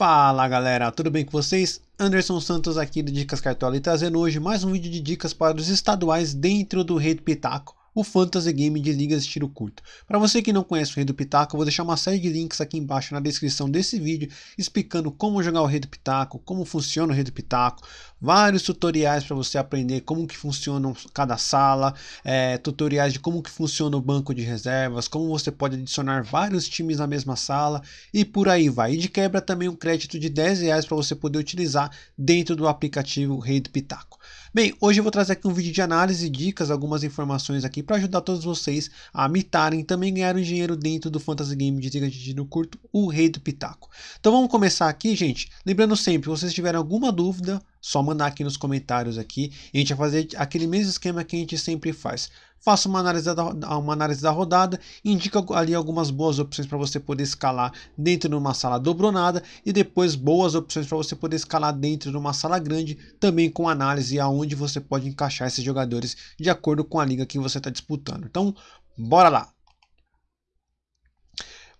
Fala galera, tudo bem com vocês? Anderson Santos aqui do Dicas Cartola e trazendo hoje mais um vídeo de dicas para os estaduais dentro do Rei do Pitaco o Fantasy Game de ligas de tiro curto. Para você que não conhece o Rei do Pitaco, eu vou deixar uma série de links aqui embaixo na descrição desse vídeo, explicando como jogar o Rei do Pitaco, como funciona o Rei do Pitaco, vários tutoriais para você aprender como que funciona cada sala, é, tutoriais de como que funciona o banco de reservas, como você pode adicionar vários times na mesma sala e por aí vai. E de quebra também um crédito de 10 reais para você poder utilizar dentro do aplicativo Rei do Pitaco. Bem, hoje eu vou trazer aqui um vídeo de análise, dicas, algumas informações aqui para ajudar todos vocês a mitarem também ganhar um dinheiro dentro do Fantasy Game de Liga de Tiro Curto, o Rei do Pitaco. Então vamos começar aqui, gente. Lembrando sempre, se vocês tiverem alguma dúvida, só mandar aqui nos comentários aqui. E a gente vai fazer aquele mesmo esquema que a gente sempre faz faça uma análise da, uma análise da rodada, indica ali algumas boas opções para você poder escalar dentro de uma sala dobronada e depois boas opções para você poder escalar dentro de uma sala grande, também com análise aonde você pode encaixar esses jogadores de acordo com a liga que você está disputando. Então, bora lá!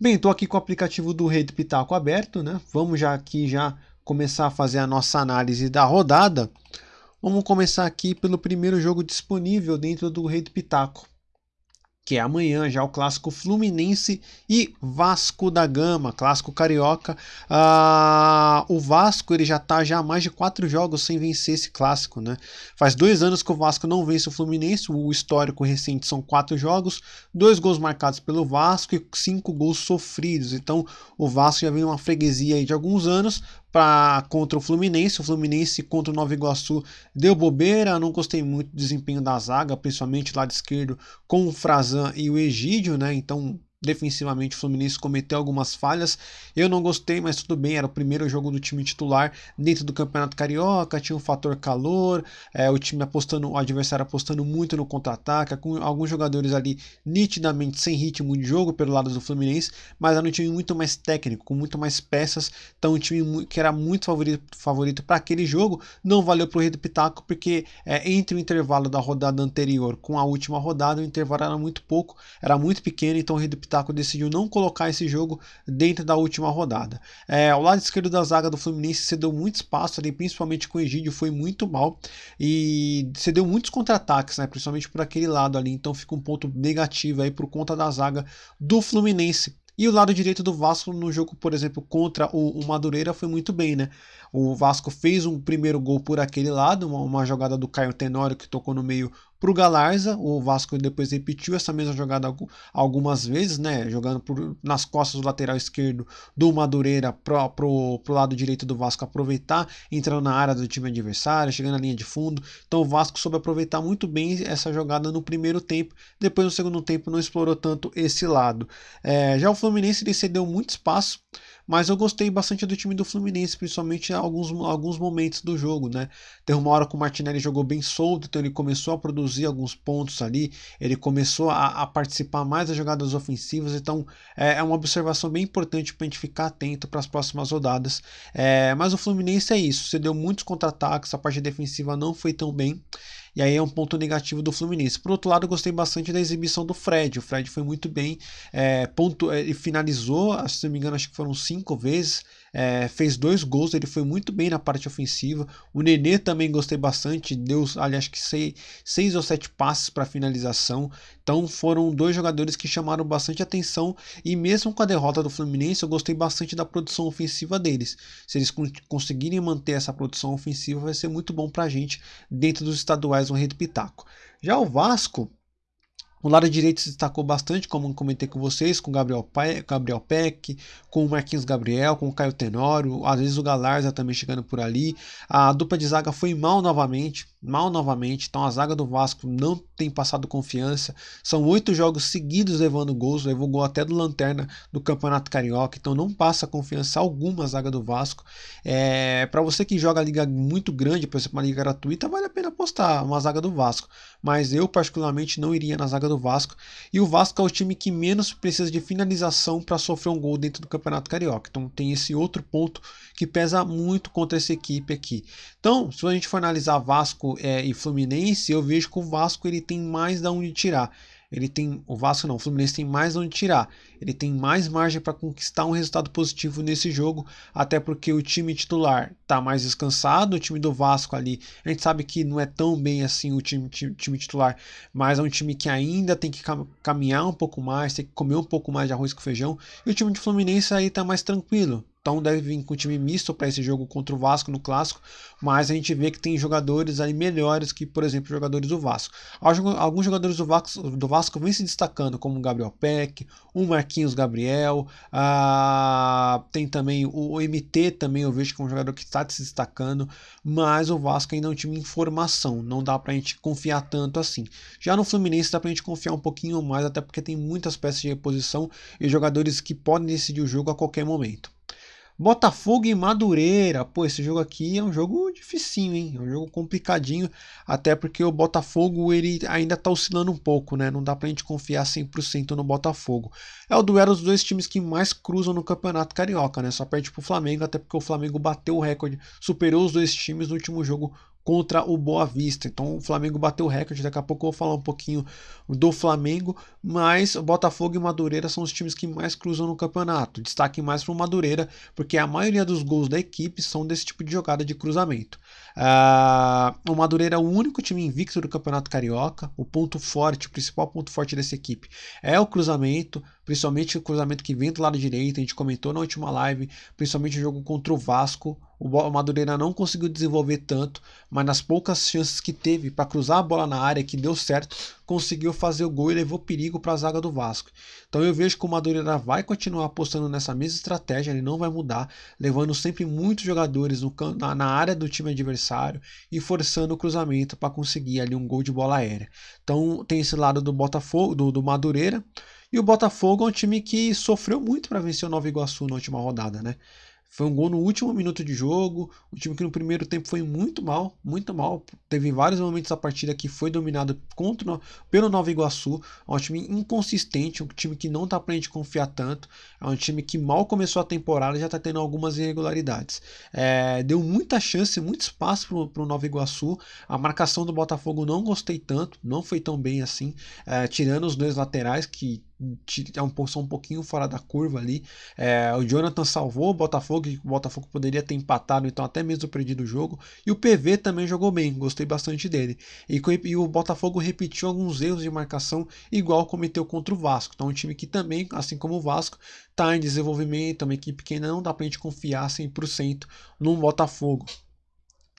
Bem, estou aqui com o aplicativo do Rei do Pitaco aberto, né? Vamos já aqui já começar a fazer a nossa análise da rodada. Vamos começar aqui pelo primeiro jogo disponível dentro do Rei do Pitaco, que é amanhã já o clássico Fluminense e Vasco da Gama, clássico carioca. Ah, o Vasco ele já está já há mais de quatro jogos sem vencer esse clássico, né? Faz dois anos que o Vasco não vence o Fluminense, o histórico recente são quatro jogos, dois gols marcados pelo Vasco e cinco gols sofridos. Então o Vasco já vem uma freguesia de alguns anos, para contra o Fluminense. O Fluminense contra o Nova Iguaçu deu bobeira. Não gostei muito do desempenho da zaga, principalmente lado esquerdo com o Frazan e o Egídio, né? Então Defensivamente, o Fluminense cometeu algumas falhas. Eu não gostei, mas tudo bem. Era o primeiro jogo do time titular dentro do Campeonato Carioca. Tinha um fator calor. É, o time apostando, o adversário apostando muito no contra-ataque. Com alguns jogadores ali nitidamente sem ritmo de jogo pelo lado do Fluminense. Mas era um time muito mais técnico, com muito mais peças. Então, um time que era muito favorito, para aquele jogo. Não valeu para o Rei do Pitaco, porque é, entre o intervalo da rodada anterior com a última rodada, o intervalo era muito pouco, era muito pequeno. Então, o Rei do Pitaco Pitaco decidiu não colocar esse jogo dentro da última rodada. É, o lado esquerdo da zaga do Fluminense cedeu muito espaço ali, principalmente com o Egídio, foi muito mal e cedeu muitos contra-ataques, né, principalmente por aquele lado ali, então fica um ponto negativo aí por conta da zaga do Fluminense. E o lado direito do Vasco no jogo, por exemplo, contra o, o Madureira foi muito bem, né? O Vasco fez um primeiro gol por aquele lado, uma, uma jogada do Caio Tenório que tocou no meio para o Galarza. O Vasco depois repetiu essa mesma jogada algumas vezes, né? Jogando por, nas costas do lateral esquerdo do Madureira para o lado direito do Vasco aproveitar, entrando na área do time adversário, chegando na linha de fundo. Então o Vasco soube aproveitar muito bem essa jogada no primeiro tempo. Depois no segundo tempo não explorou tanto esse lado. É, já o Fluminense ele cedeu muito espaço mas eu gostei bastante do time do Fluminense, principalmente em alguns, alguns momentos do jogo, né? Tem uma hora que o Martinelli jogou bem solto, então ele começou a produzir alguns pontos ali, ele começou a, a participar mais das jogadas ofensivas, então é, é uma observação bem importante para a gente ficar atento para as próximas rodadas. É, mas o Fluminense é isso, você deu muitos contra-ataques, a parte defensiva não foi tão bem. E aí é um ponto negativo do Fluminense. Por outro lado, eu gostei bastante da exibição do Fred. O Fred foi muito bem, é, ponto, é, ele finalizou, se não me engano, acho que foram cinco vezes é, fez dois gols, ele foi muito bem na parte ofensiva. O Nenê também gostei bastante, deu ali, acho que seis, seis ou sete passes para finalização. Então foram dois jogadores que chamaram bastante atenção e mesmo com a derrota do Fluminense, eu gostei bastante da produção ofensiva deles. Se eles conseguirem manter essa produção ofensiva, vai ser muito bom para a gente dentro dos estaduais no Rei do Pitaco. Já o Vasco, o lado direito se destacou bastante, como comentei com vocês, com Gabriel, Gabriel Peck, com o Marquinhos Gabriel, com o Caio Tenório, às vezes o Galarza também chegando por ali. A dupla de zaga foi mal novamente, mal novamente, então a zaga do Vasco não tem passado confiança. São oito jogos seguidos levando gols, levou gol até do Lanterna do Campeonato Carioca, então não passa confiança alguma a zaga do Vasco. É, Para você que joga liga muito grande, por exemplo, uma liga gratuita, vale a pena apostar uma zaga do Vasco, mas eu particularmente não iria na zaga do Vasco. E o Vasco é o time que menos precisa de finalização para sofrer um gol dentro do Campeonato Carioca. Então tem esse outro ponto que pesa muito contra essa equipe aqui. Então, se a gente for analisar Vasco é, e Fluminense, eu vejo que o Vasco ele tem mais da onde tirar. Ele tem o Vasco não, o Fluminense tem mais onde tirar. Ele tem mais margem para conquistar um resultado positivo nesse jogo, até porque o time titular está mais descansado, o time do Vasco ali, a gente sabe que não é tão bem assim o time, time, time titular, mas é um time que ainda tem que caminhar um pouco mais, tem que comer um pouco mais de arroz com feijão, e o time de Fluminense aí está mais tranquilo. Então deve vir com time misto para esse jogo contra o Vasco no clássico, mas a gente vê que tem jogadores aí melhores que, por exemplo, jogadores do Vasco. Alguns jogadores do Vasco, do Vasco vêm se destacando, como o Gabriel Peck, o Marquinhos Gabriel, tem também o, o, MT também, eu vejo que é um jogador que está se destacando, mas o Vasco ainda é um time em formação, não dá para a gente confiar tanto assim. Já no Fluminense dá para a gente confiar um pouquinho mais, até porque tem muitas peças de reposição e jogadores que podem decidir o jogo a qualquer momento. Botafogo e Madureira. Pô, esse jogo aqui é um jogo dificinho, hein? É um jogo complicadinho, até porque o Botafogo ele ainda tá oscilando um pouco, né? Não dá pra gente confiar 100% no Botafogo. É o duelo dos dois times que mais cruzam no Campeonato Carioca, né? Só perde pro Flamengo, até porque o Flamengo bateu o recorde, superou os dois times no último jogo contra o Boa Vista. Então o Flamengo bateu o recorde. Daqui a pouco eu vou falar um pouquinho do Flamengo, mas Botafogo e Madureira são os times que mais cruzam no campeonato. Destaque mais para o Madureira, porque a maioria dos gols da equipe são desse tipo de jogada de cruzamento. Uh, o Madureira é o único time invicto do Campeonato Carioca. O ponto forte, o principal ponto forte dessa equipe é o cruzamento, principalmente o cruzamento que vem do lado direito. A gente comentou na última live, principalmente o jogo contra o Vasco. O Madureira não conseguiu desenvolver tanto, mas nas poucas chances que teve para cruzar a bola na área, que deu certo, conseguiu fazer o gol e levou perigo para a zaga do Vasco. Então eu vejo que o Madureira vai continuar apostando nessa mesma estratégia, ele não vai mudar, levando sempre muitos jogadores no, na, na área do time adversário e forçando o cruzamento para conseguir ali um gol de bola aérea. Então tem esse lado do Botafogo, do, do Madureira. E o Botafogo é um time que sofreu muito para vencer o Nova Iguaçu na última rodada, né? Foi um gol no último minuto de jogo. O time que no primeiro tempo foi muito mal, muito mal. Teve vários momentos da partida que foi dominado contra, pelo Nova Iguaçu. É um time inconsistente, um time que não tá pra gente confiar tanto. É um time que mal começou a temporada e já tá tendo algumas irregularidades. É, deu muita chance, muito espaço pro, pro Nova Iguaçu. A marcação do Botafogo não gostei tanto, não foi tão bem assim. É, tirando os dois laterais que é um, um pouquinho fora da curva ali. É, o Jonathan salvou o Botafogo, o Botafogo poderia ter empatado, então até mesmo perdido o jogo. E o PV também jogou bem, gostei bastante dele. E, e o Botafogo repetiu alguns erros de marcação, igual cometeu contra o Vasco. Então, um time que também, assim como o Vasco, está em desenvolvimento, uma equipe que não dá para a gente confiar 100% no Botafogo.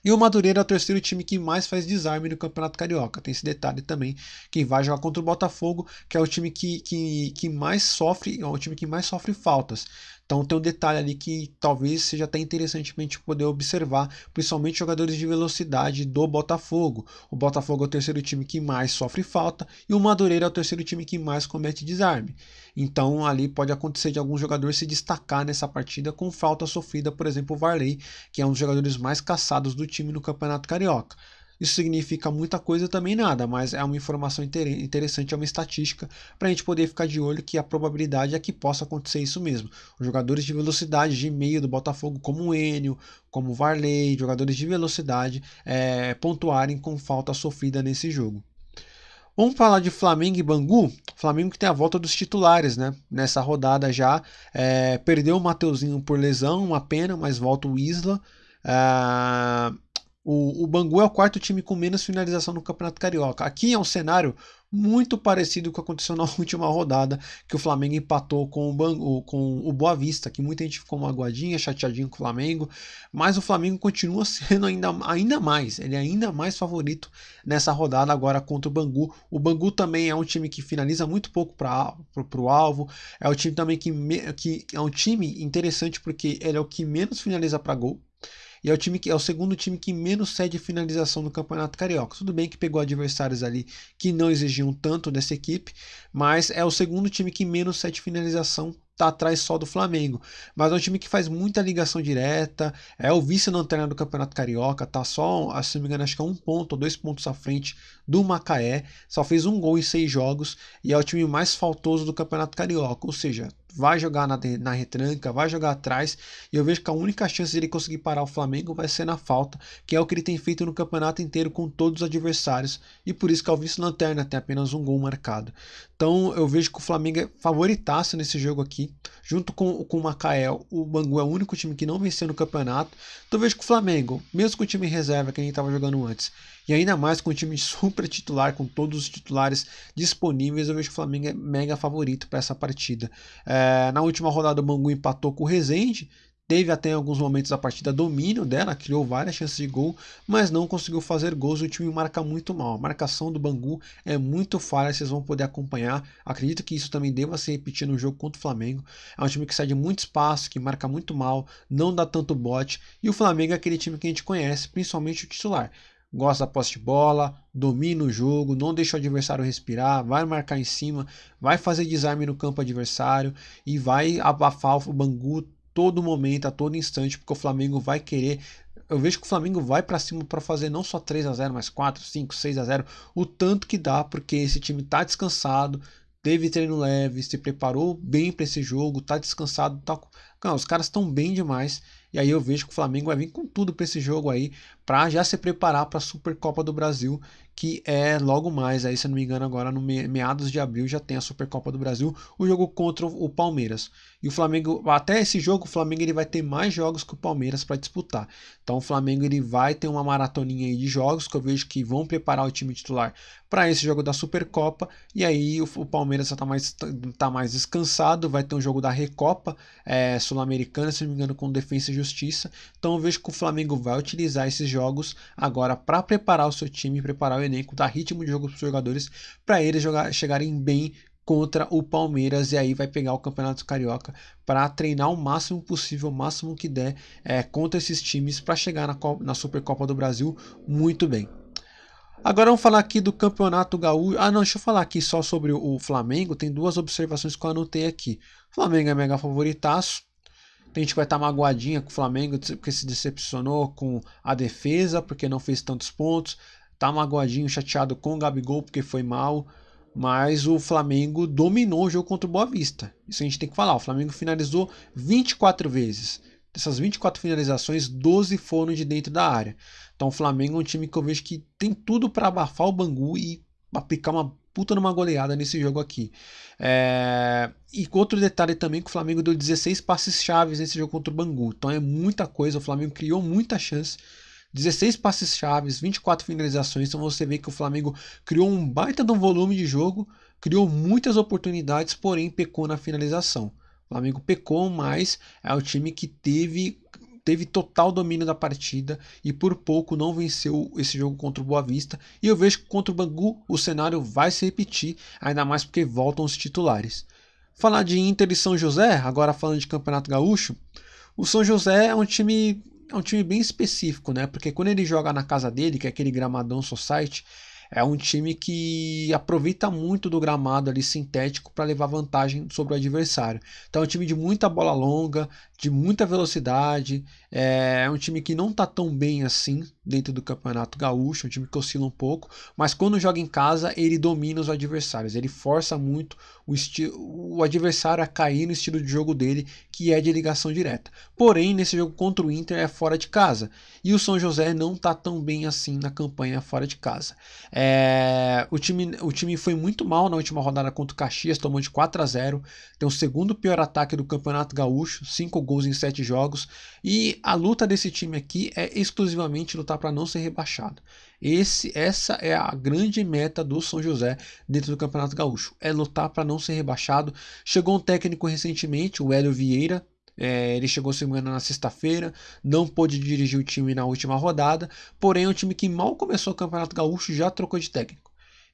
E o Madureira é o terceiro time que mais faz desarme no Campeonato Carioca. Tem esse detalhe também, que vai jogar contra o Botafogo, que é o time que, que, que mais sofre, é o time que mais sofre faltas. Então tem um detalhe ali que talvez seja até interessante a gente poder observar, principalmente jogadores de velocidade do Botafogo. O Botafogo é o terceiro time que mais sofre falta e o Madureira é o terceiro time que mais comete desarme. Então ali pode acontecer de algum jogador se destacar nessa partida com falta sofrida, por exemplo, o Varley, que é um dos jogadores mais caçados do time no Campeonato Carioca. Isso significa muita coisa também nada, mas é uma informação interessante, é uma estatística para a gente poder ficar de olho que a probabilidade é que possa acontecer isso mesmo. Os jogadores de velocidade de meio do Botafogo, como o Enio, como o Varley, jogadores de velocidade, é, pontuarem com falta sofrida nesse jogo. Vamos falar de Flamengo e Bangu. Flamengo que tem a volta dos titulares, né? Nessa rodada já. É, perdeu o Mateuzinho por lesão, uma pena, mas volta o Isla. É, o, o Bangu é o quarto time com menos finalização no Campeonato Carioca. Aqui é um cenário muito parecido com o que aconteceu na última rodada, que o Flamengo empatou com o, Bangu, com o Boa Vista, que muita gente ficou magoadinha, chateadinho com o Flamengo, mas o Flamengo continua sendo ainda, ainda mais, ele é ainda mais favorito nessa rodada agora contra o Bangu. O Bangu também é um time que finaliza muito pouco para o alvo, é o time também que, que é um time interessante porque ele é o que menos finaliza para gol, e é o time que é o segundo time que menos cede finalização no Campeonato Carioca. Tudo bem que pegou adversários ali que não exigiam tanto dessa equipe, mas é o segundo time que menos cede finalização tá atrás só do Flamengo. Mas é um time que faz muita ligação direta, é o vice-lanterna do Campeonato Carioca, tá só, se não me engano, acho que é um ponto ou dois pontos à frente do Macaé, só fez um gol em seis jogos e é o time mais faltoso do Campeonato Carioca. Ou seja, vai jogar na, na retranca, vai jogar atrás, e eu vejo que a única chance de ele conseguir parar o Flamengo vai ser na falta, que é o que ele tem feito no campeonato inteiro com todos os adversários, e por isso que é o vice-lanterna, tem apenas um gol marcado. Então eu vejo que o Flamengo é favoritaço nesse jogo aqui, junto com, com o Macael, o Bangu é o único time que não venceu no campeonato, então eu vejo que o Flamengo, mesmo com o time reserva que a gente estava jogando antes, e ainda mais com o time super titular, com todos os titulares disponíveis, eu vejo que o Flamengo é mega favorito para essa partida. É, na última rodada, o Bangu empatou com o Rezende, Teve até em alguns momentos a partida domínio dela, criou várias chances de gol, mas não conseguiu fazer gols. O time marca muito mal. A marcação do Bangu é muito falha, vocês vão poder acompanhar. Acredito que isso também deva se repetir no jogo contra o Flamengo. É um time que sai de muito espaço, que marca muito mal, não dá tanto bote. E o Flamengo é aquele time que a gente conhece, principalmente o titular gosta da posse de bola, domina o jogo, não deixa o adversário respirar, vai marcar em cima, vai fazer desarme no campo adversário e vai abafar o Bangu todo momento, a todo instante, porque o Flamengo vai querer. Eu vejo que o Flamengo vai para cima para fazer não só 3 a 0 mas 4, 5, 6 a 0 o tanto que dá, porque esse time tá descansado, teve treino leve, se preparou bem para esse jogo, tá descansado, tá... Não, os caras estão bem demais e aí eu vejo que o Flamengo vai vir com tudo para esse jogo aí, para já se preparar para a Supercopa do Brasil, que é logo mais, aí se não me engano agora no meados de abril já tem a Supercopa do Brasil, o jogo contra o Palmeiras. E o Flamengo, até esse jogo, o Flamengo ele vai ter mais jogos que o Palmeiras para disputar. Então o Flamengo ele vai ter uma maratoninha aí de jogos que eu vejo que vão preparar o time titular para esse jogo da Supercopa. E aí o, o Palmeiras está mais, tá mais descansado, vai ter um jogo da Recopa é, Sul-Americana, se não me engano, com Defesa e Justiça. Então eu vejo que o Flamengo vai utilizar esses jogos agora para preparar o seu time, preparar o elenco, dar ritmo de jogo para os jogadores, para eles jogar, chegarem bem contra o Palmeiras e aí vai pegar o Campeonato Carioca para treinar o máximo possível, o máximo que der é, contra esses times para chegar na, na Supercopa do Brasil muito bem. Agora vamos falar aqui do Campeonato Gaúcho. Ah, não, deixa eu falar aqui só sobre o Flamengo. Tem duas observações que eu anotei aqui. O Flamengo é mega favoritaço. Tem gente vai estar tá magoadinha com o Flamengo porque se decepcionou com a defesa, porque não fez tantos pontos. Tá magoadinho, chateado com o Gabigol porque foi mal. Mas o Flamengo dominou o jogo contra o Boa Vista. Isso a gente tem que falar. O Flamengo finalizou 24 vezes. Dessas 24 finalizações, 12 foram de dentro da área. Então o Flamengo é um time que eu vejo que tem tudo para abafar o Bangu e aplicar uma puta numa goleada nesse jogo aqui. É... E outro detalhe também que o Flamengo deu 16 passes chaves nesse jogo contra o Bangu. Então é muita coisa, o Flamengo criou muita chance. 16 passes chaves, 24 finalizações. Então você vê que o Flamengo criou um baita de um volume de jogo, criou muitas oportunidades, porém pecou na finalização. O Flamengo pecou, mas é o time que teve teve total domínio da partida e por pouco não venceu esse jogo contra o Boa Vista. E eu vejo que contra o Bangu o cenário vai se repetir, ainda mais porque voltam os titulares. Falar de Inter e São José, agora falando de Campeonato Gaúcho, o São José é um time é um time bem específico, né? Porque quando ele joga na casa dele, que é aquele gramadão society, é um time que aproveita muito do gramado ali sintético para levar vantagem sobre o adversário. Então é um time de muita bola longa, de muita velocidade, é um time que não está tão bem assim dentro do Campeonato Gaúcho, um time que oscila um pouco, mas quando joga em casa ele domina os adversários, ele força muito o, o adversário a cair no estilo de jogo dele, que é de ligação direta. Porém, nesse jogo contra o Inter é fora de casa, e o São José não está tão bem assim na campanha fora de casa. É, o, time, o time foi muito mal na última rodada contra o Caxias, tomou de 4 a 0 tem o segundo pior ataque do Campeonato Gaúcho, 5 gols em 7 jogos, e a luta desse time aqui é exclusivamente lutar para não ser rebaixado. Esse, essa é a grande meta do São José dentro do Campeonato Gaúcho, é lutar para não ser rebaixado. Chegou um técnico recentemente, o Hélio Vieira, é, ele chegou semana na sexta-feira, não pôde dirigir o time na última rodada, porém é um time que mal começou o Campeonato Gaúcho já trocou de técnico.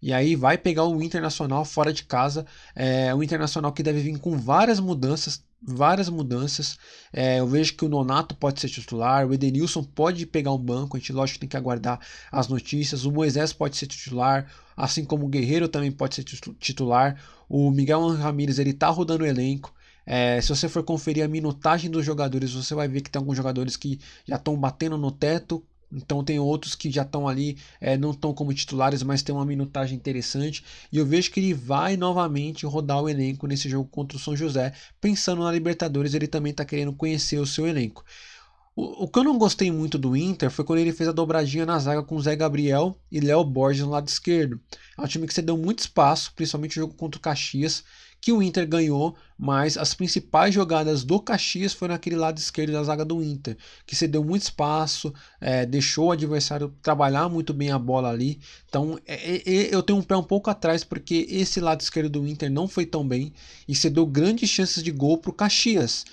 E aí vai pegar o Internacional fora de casa, é, o Internacional que deve vir com várias mudanças, várias mudanças. É, eu vejo que o Nonato pode ser titular, o Edenilson pode pegar um banco, a gente lógico tem que aguardar as notícias. O Moisés pode ser titular, assim como o Guerreiro também pode ser titular. O Miguel Ramírez ele tá rodando o elenco. É, se você for conferir a minutagem dos jogadores, você vai ver que tem alguns jogadores que já estão batendo no teto, Então tem outros que já estão ali, é, não estão como titulares, mas tem uma minutagem interessante. E eu vejo que ele vai novamente rodar o elenco nesse jogo contra o São José. Pensando na Libertadores, ele também está querendo conhecer o seu elenco. O, o, que eu não gostei muito do Inter foi quando ele fez a dobradinha na zaga com Zé Gabriel e Léo Borges no lado esquerdo. É um time que cedeu muito espaço, principalmente o jogo contra o Caxias que o Inter ganhou, mas as principais jogadas do Caxias foram naquele lado esquerdo da zaga do Inter, que cedeu muito espaço, é, deixou o adversário trabalhar muito bem a bola ali. Então é, é, eu tenho um pé um pouco atrás, porque esse lado esquerdo do Inter não foi tão bem e cedeu grandes chances de gol para o Caxias.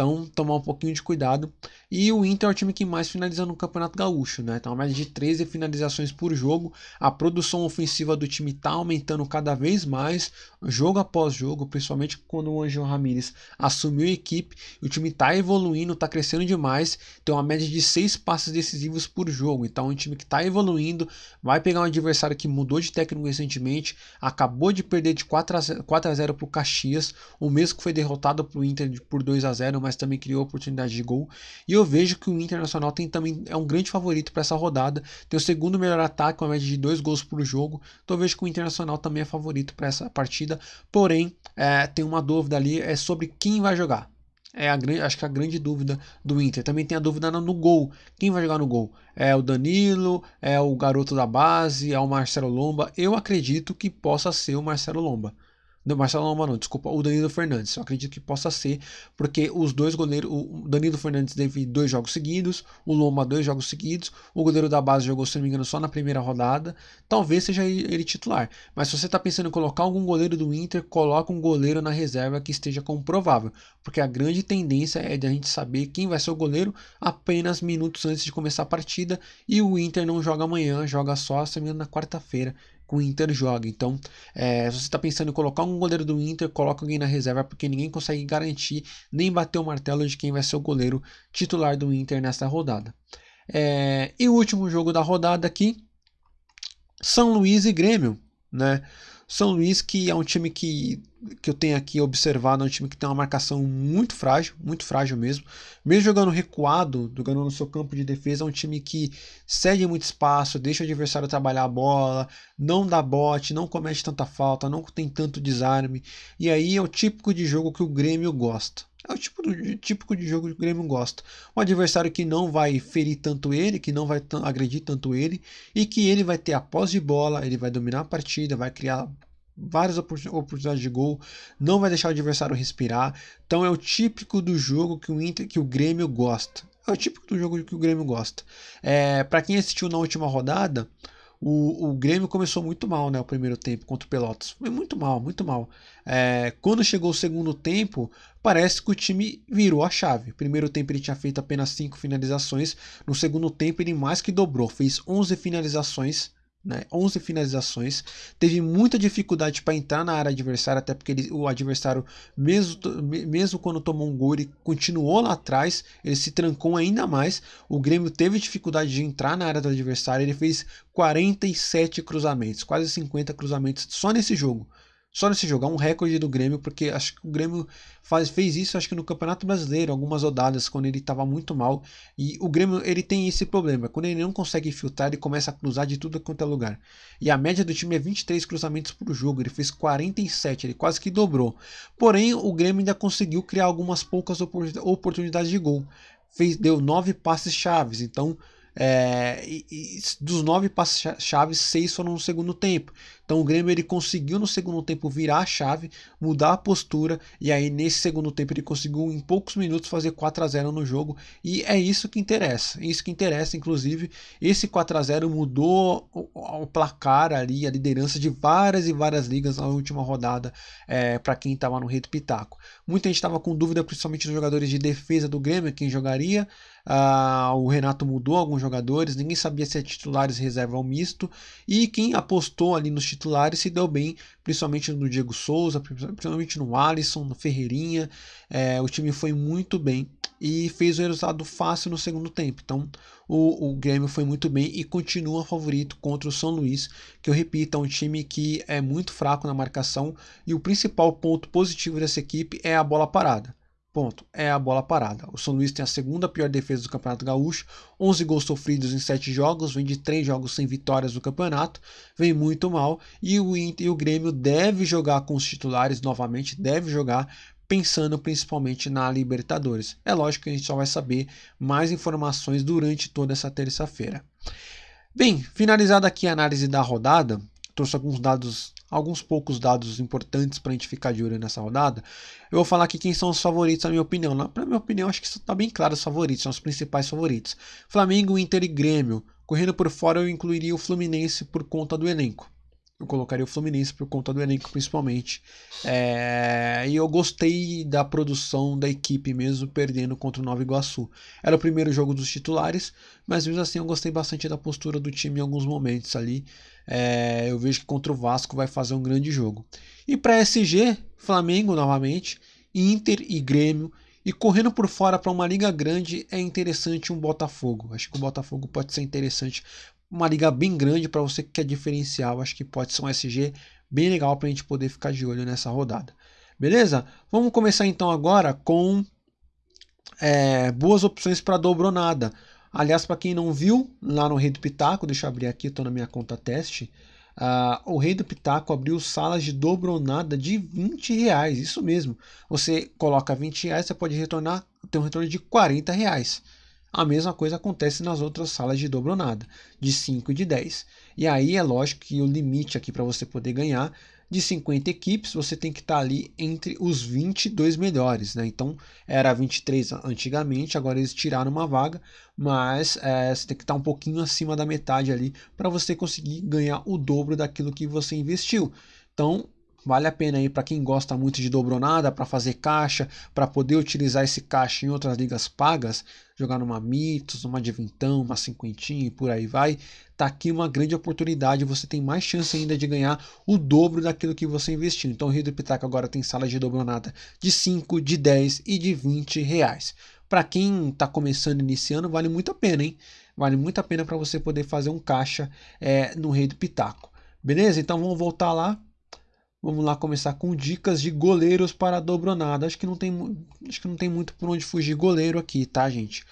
Então, tomar um pouquinho de cuidado. E o Inter é o time que mais finaliza no Campeonato Gaúcho, né? Então, mais de 13 finalizações por jogo. A produção ofensiva do time está aumentando cada vez mais, jogo após jogo, principalmente quando o Anjo Ramírez assumiu a equipe. O time está evoluindo, está crescendo demais. Tem uma média de 6 passes decisivos por jogo. Então, é um time que está evoluindo. Vai pegar um adversário que mudou de técnico recentemente. Acabou de perder de 4 a 0, 4 a 0 para o Caxias. O mesmo que foi derrotado para o Inter por 2 a 0 mas também criou oportunidade de gol. E eu vejo que o Internacional tem também é um grande favorito para essa rodada. Tem o segundo melhor ataque, com a média de dois gols por jogo. Então eu vejo que o Internacional também é favorito para essa partida. Porém, é, tem uma dúvida ali é sobre quem vai jogar. É a acho que a grande dúvida do Inter. Também tem a dúvida no gol. Quem vai jogar no gol? É o Danilo? É o garoto da base? É o Marcelo Lomba? Eu acredito que possa ser o Marcelo Lomba. Não, Marcelo não, desculpa, o Danilo Fernandes. Eu acredito que possa ser, porque os dois goleiros, o Danilo Fernandes teve dois jogos seguidos, o Lomba dois jogos seguidos, o goleiro da base jogou, se não me engano, só na primeira rodada. Talvez seja ele titular. Mas se você está pensando em colocar algum goleiro do Inter, coloca um goleiro na reserva que esteja comprovável. Porque a grande tendência é de a gente saber quem vai ser o goleiro apenas minutos antes de começar a partida. E o Inter não joga amanhã, joga só, se não me engano, na quarta-feira que o Inter joga. Então, é, se você está pensando em colocar um goleiro do Inter, coloca alguém na reserva, porque ninguém consegue garantir nem bater o martelo de quem vai ser o goleiro titular do Inter nessa rodada. É, e o último jogo da rodada aqui, São Luís e Grêmio, né? São Luís, que é um time que, que eu tenho aqui observado, é um time que tem uma marcação muito frágil, muito frágil mesmo. Mesmo jogando recuado, jogando no seu campo de defesa, é um time que cede muito espaço, deixa o adversário trabalhar a bola, não dá bote, não comete tanta falta, não tem tanto desarme. E aí é o típico de jogo que o Grêmio gosta. É o tipo do, típico de jogo que o Grêmio gosta. Um adversário que não vai ferir tanto ele, que não vai agredir tanto ele, e que ele vai ter a posse de bola, ele vai dominar a partida, vai criar várias oportunidades de gol, não vai deixar o adversário respirar. Então é o típico do jogo que o, Inter, que o Grêmio gosta. É o típico do jogo que o Grêmio gosta. É, Para quem assistiu na última rodada, o, o Grêmio começou muito mal, né? O primeiro tempo contra o Pelotas. Foi muito mal, muito mal. É, quando chegou o segundo tempo, parece que o time virou a chave. Primeiro tempo ele tinha feito apenas 5 finalizações. No segundo tempo ele mais que dobrou. Fez 11 finalizações né, 11 finalizações, teve muita dificuldade para entrar na área adversária, até porque ele, o adversário, mesmo, mesmo quando tomou um gol, ele continuou lá atrás, ele se trancou ainda mais. O Grêmio teve dificuldade de entrar na área do adversário, ele fez 47 cruzamentos, quase 50 cruzamentos só nesse jogo só nesse jogo. É um recorde do Grêmio, porque acho que o Grêmio faz, fez isso acho que no Campeonato Brasileiro, algumas rodadas, quando ele estava muito mal. E o Grêmio ele tem esse problema. Quando ele não consegue filtrar, ele começa a cruzar de tudo quanto é lugar. E a média do time é 23 cruzamentos por jogo. Ele fez 47, ele quase que dobrou. Porém, o Grêmio ainda conseguiu criar algumas poucas oportunidades de gol. Fez, deu nove passes chaves. Então é, e, e dos nove passes-chave, seis foram no segundo tempo. Então o Grêmio ele conseguiu no segundo tempo virar a chave, mudar a postura, e aí nesse segundo tempo ele conseguiu em poucos minutos fazer 4 a 0 no jogo. E é isso que interessa. É isso que interessa, inclusive, esse 4 a 0 mudou o, o placar ali, a liderança de várias e várias ligas na última rodada é, para quem estava no Rei do Pitaco. Muita gente estava com dúvida, principalmente nos jogadores de defesa do Grêmio, quem jogaria. Uh, o Renato mudou alguns jogadores, ninguém sabia se é titulares, reserva ou misto. E quem apostou ali nos titulares se deu bem, principalmente no Diego Souza, principalmente no Alisson, no Ferreirinha. É, o time foi muito bem e fez o resultado fácil no segundo tempo. Então o, o Grêmio foi muito bem e continua favorito contra o São Luís, que eu repito, é um time que é muito fraco na marcação e o principal ponto positivo dessa equipe é a bola parada. Ponto. É a bola parada. O São Luís tem a segunda pior defesa do Campeonato Gaúcho, 11 gols sofridos em 7 jogos, vem de 3 jogos sem vitórias no campeonato, vem muito mal. E o Inter e o Grêmio deve jogar com os titulares novamente, deve jogar pensando principalmente na Libertadores. É lógico que a gente só vai saber mais informações durante toda essa terça-feira. Bem, finalizada aqui a análise da rodada, trouxe alguns dados, alguns poucos dados importantes para a gente ficar de olho nessa rodada. Eu vou falar aqui quem são os favoritos, na minha opinião. Na minha opinião, acho que está bem claro os favoritos, são os principais favoritos. Flamengo, Inter e Grêmio. Correndo por fora, eu incluiria o Fluminense por conta do elenco eu colocaria o Fluminense por conta do elenco principalmente. É, e eu gostei da produção da equipe mesmo perdendo contra o Nova Iguaçu. Era o primeiro jogo dos titulares, mas mesmo assim eu gostei bastante da postura do time em alguns momentos ali. É, eu vejo que contra o Vasco vai fazer um grande jogo. E para SG, Flamengo novamente, Inter e Grêmio. E correndo por fora para uma liga grande é interessante um Botafogo. Acho que o Botafogo pode ser interessante uma liga bem grande para você que quer diferencial. Acho que pode ser um SG bem legal para a gente poder ficar de olho nessa rodada. Beleza? Vamos começar então agora com é, boas opções para dobronada. Aliás, para quem não viu, lá no Rei do Pitaco, deixa eu abrir aqui, estou na minha conta teste. Uh, o Rei do Pitaco abriu salas de dobronada de 20 reais, isso mesmo. Você coloca 20 reais, você pode retornar, ter um retorno de 40 reais. A mesma coisa acontece nas outras salas de dobronada, de 5 e de 10. E aí é lógico que o limite aqui para você poder ganhar de 50 equipes, você tem que estar tá ali entre os 22 melhores. Né? Então era 23 antigamente, agora eles tiraram uma vaga, mas é, você tem que estar tá um pouquinho acima da metade ali para você conseguir ganhar o dobro daquilo que você investiu. Então Vale a pena aí para quem gosta muito de dobronada, para fazer caixa, para poder utilizar esse caixa em outras ligas pagas, jogar numa Mitos, numa Divintão, uma Cinquentinha e por aí vai. Tá aqui uma grande oportunidade, você tem mais chance ainda de ganhar o dobro daquilo que você investiu. Então o Rio do Pitaco agora tem sala de dobronada de 5, de 10 e de 20 reais. Para quem está começando, iniciando, vale muito a pena, hein? Vale muito a pena para você poder fazer um caixa é, no Rei do Pitaco. Beleza? Então vamos voltar lá Vamos lá começar com dicas de goleiros para a dobronada. Acho que não tem, acho que não tem muito por onde fugir goleiro aqui, tá, gente?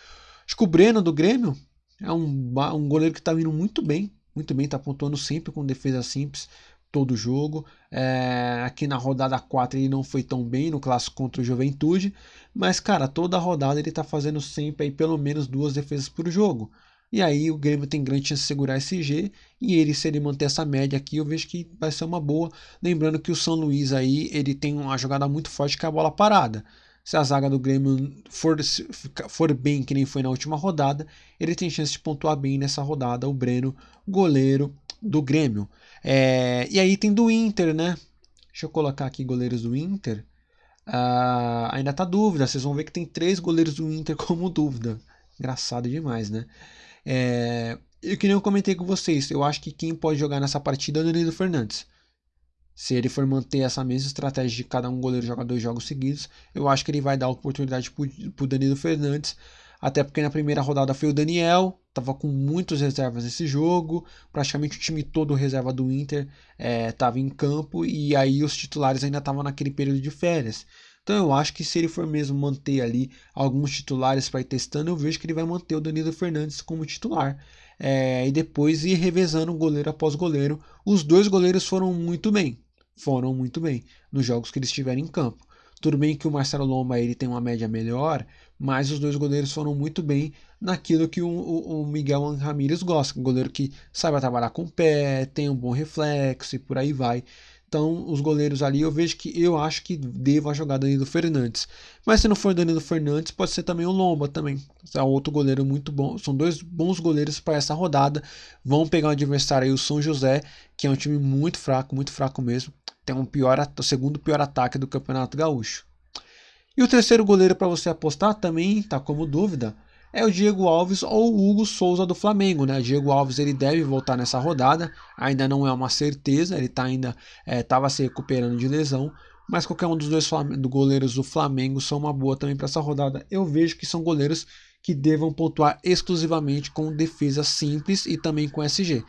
Acho que o Breno do Grêmio é um, um goleiro que está vindo muito bem, muito bem, está pontuando sempre com defesa simples todo jogo. É, aqui na rodada 4 ele não foi tão bem no clássico contra o Juventude, mas cara, toda rodada ele está fazendo sempre aí pelo menos duas defesas por jogo. E aí o Grêmio tem grande chance de segurar esse G. E ele, se ele manter essa média aqui, eu vejo que vai ser uma boa. Lembrando que o São Luís aí, ele tem uma jogada muito forte que é a bola parada. Se a zaga do Grêmio for, for bem, que nem foi na última rodada, ele tem chance de pontuar bem nessa rodada, o Breno, goleiro do Grêmio. É, e aí tem do Inter, né? Deixa eu colocar aqui goleiros do Inter. Uh, ainda tá dúvida, vocês vão ver que tem três goleiros do Inter como dúvida. Engraçado demais, né? É, eu que nem eu comentei com vocês, eu acho que quem pode jogar nessa partida é o Danilo Fernandes. Se ele for manter essa mesma estratégia de cada um goleiro jogar dois jogos seguidos, eu acho que ele vai dar oportunidade para o Danilo Fernandes. Até porque na primeira rodada foi o Daniel, estava com muitas reservas nesse jogo, praticamente o time todo reserva do Inter estava é, em campo e aí os titulares ainda estavam naquele período de férias. Então eu acho que se ele for mesmo manter ali alguns titulares para ir testando, eu vejo que ele vai manter o Danilo Fernandes como titular. É, e depois ir revezando goleiro após goleiro. Os dois goleiros foram muito bem. Foram muito bem nos jogos que eles estiverem em campo. Tudo bem que o Marcelo Lomba ele tem uma média melhor, mas os dois goleiros foram muito bem naquilo que o, o, o Miguel Ramírez gosta. Um goleiro que saiba trabalhar com o pé, tem um bom reflexo e por aí vai. Então, os goleiros ali, eu vejo que eu acho que deva jogar Danilo Fernandes. Mas se não for Danilo Fernandes, pode ser também o Lomba também. É outro goleiro muito bom. São dois bons goleiros para essa rodada. Vão pegar o adversário aí, o São José, que é um time muito fraco, muito fraco mesmo. Tem um pior, o segundo pior ataque do Campeonato Gaúcho. E o terceiro goleiro para você apostar também está como dúvida é o Diego Alves ou o Hugo Souza do Flamengo, né? Diego Alves ele deve voltar nessa rodada, ainda não é uma certeza, ele tá ainda estava é, se recuperando de lesão, mas qualquer um dos dois do goleiros do Flamengo são uma boa também para essa rodada. Eu vejo que são goleiros que devam pontuar exclusivamente com defesa simples e também com SG.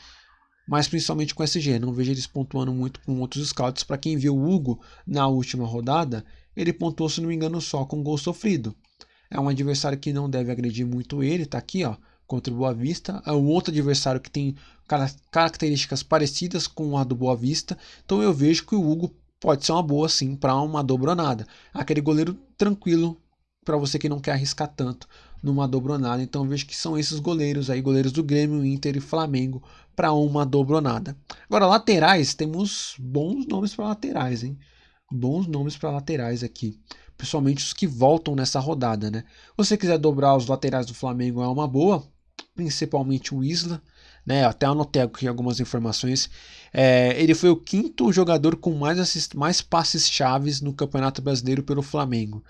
Mas principalmente com SG, não vejo eles pontuando muito com outros scouts. Para quem viu o Hugo na última rodada, ele pontuou, se não me engano, só com gol sofrido. É um adversário que não deve agredir muito ele, tá aqui, ó, contra o Boa Vista. É um outro adversário que tem características parecidas com a do Boa Vista. Então eu vejo que o Hugo pode ser uma boa sim para uma dobronada. Aquele goleiro tranquilo para você que não quer arriscar tanto numa dobronada. Então vejo que são esses goleiros aí, goleiros do Grêmio, Inter e Flamengo para uma dobronada. Agora laterais, temos bons nomes para laterais, hein? Bons nomes para laterais aqui, principalmente os que voltam nessa rodada, né? Você quiser dobrar os laterais do Flamengo é uma boa, principalmente o Isla, né? Até anotei aqui algumas informações. É, ele foi o quinto jogador com mais, mais passes chaves no Campeonato Brasileiro pelo Flamengo.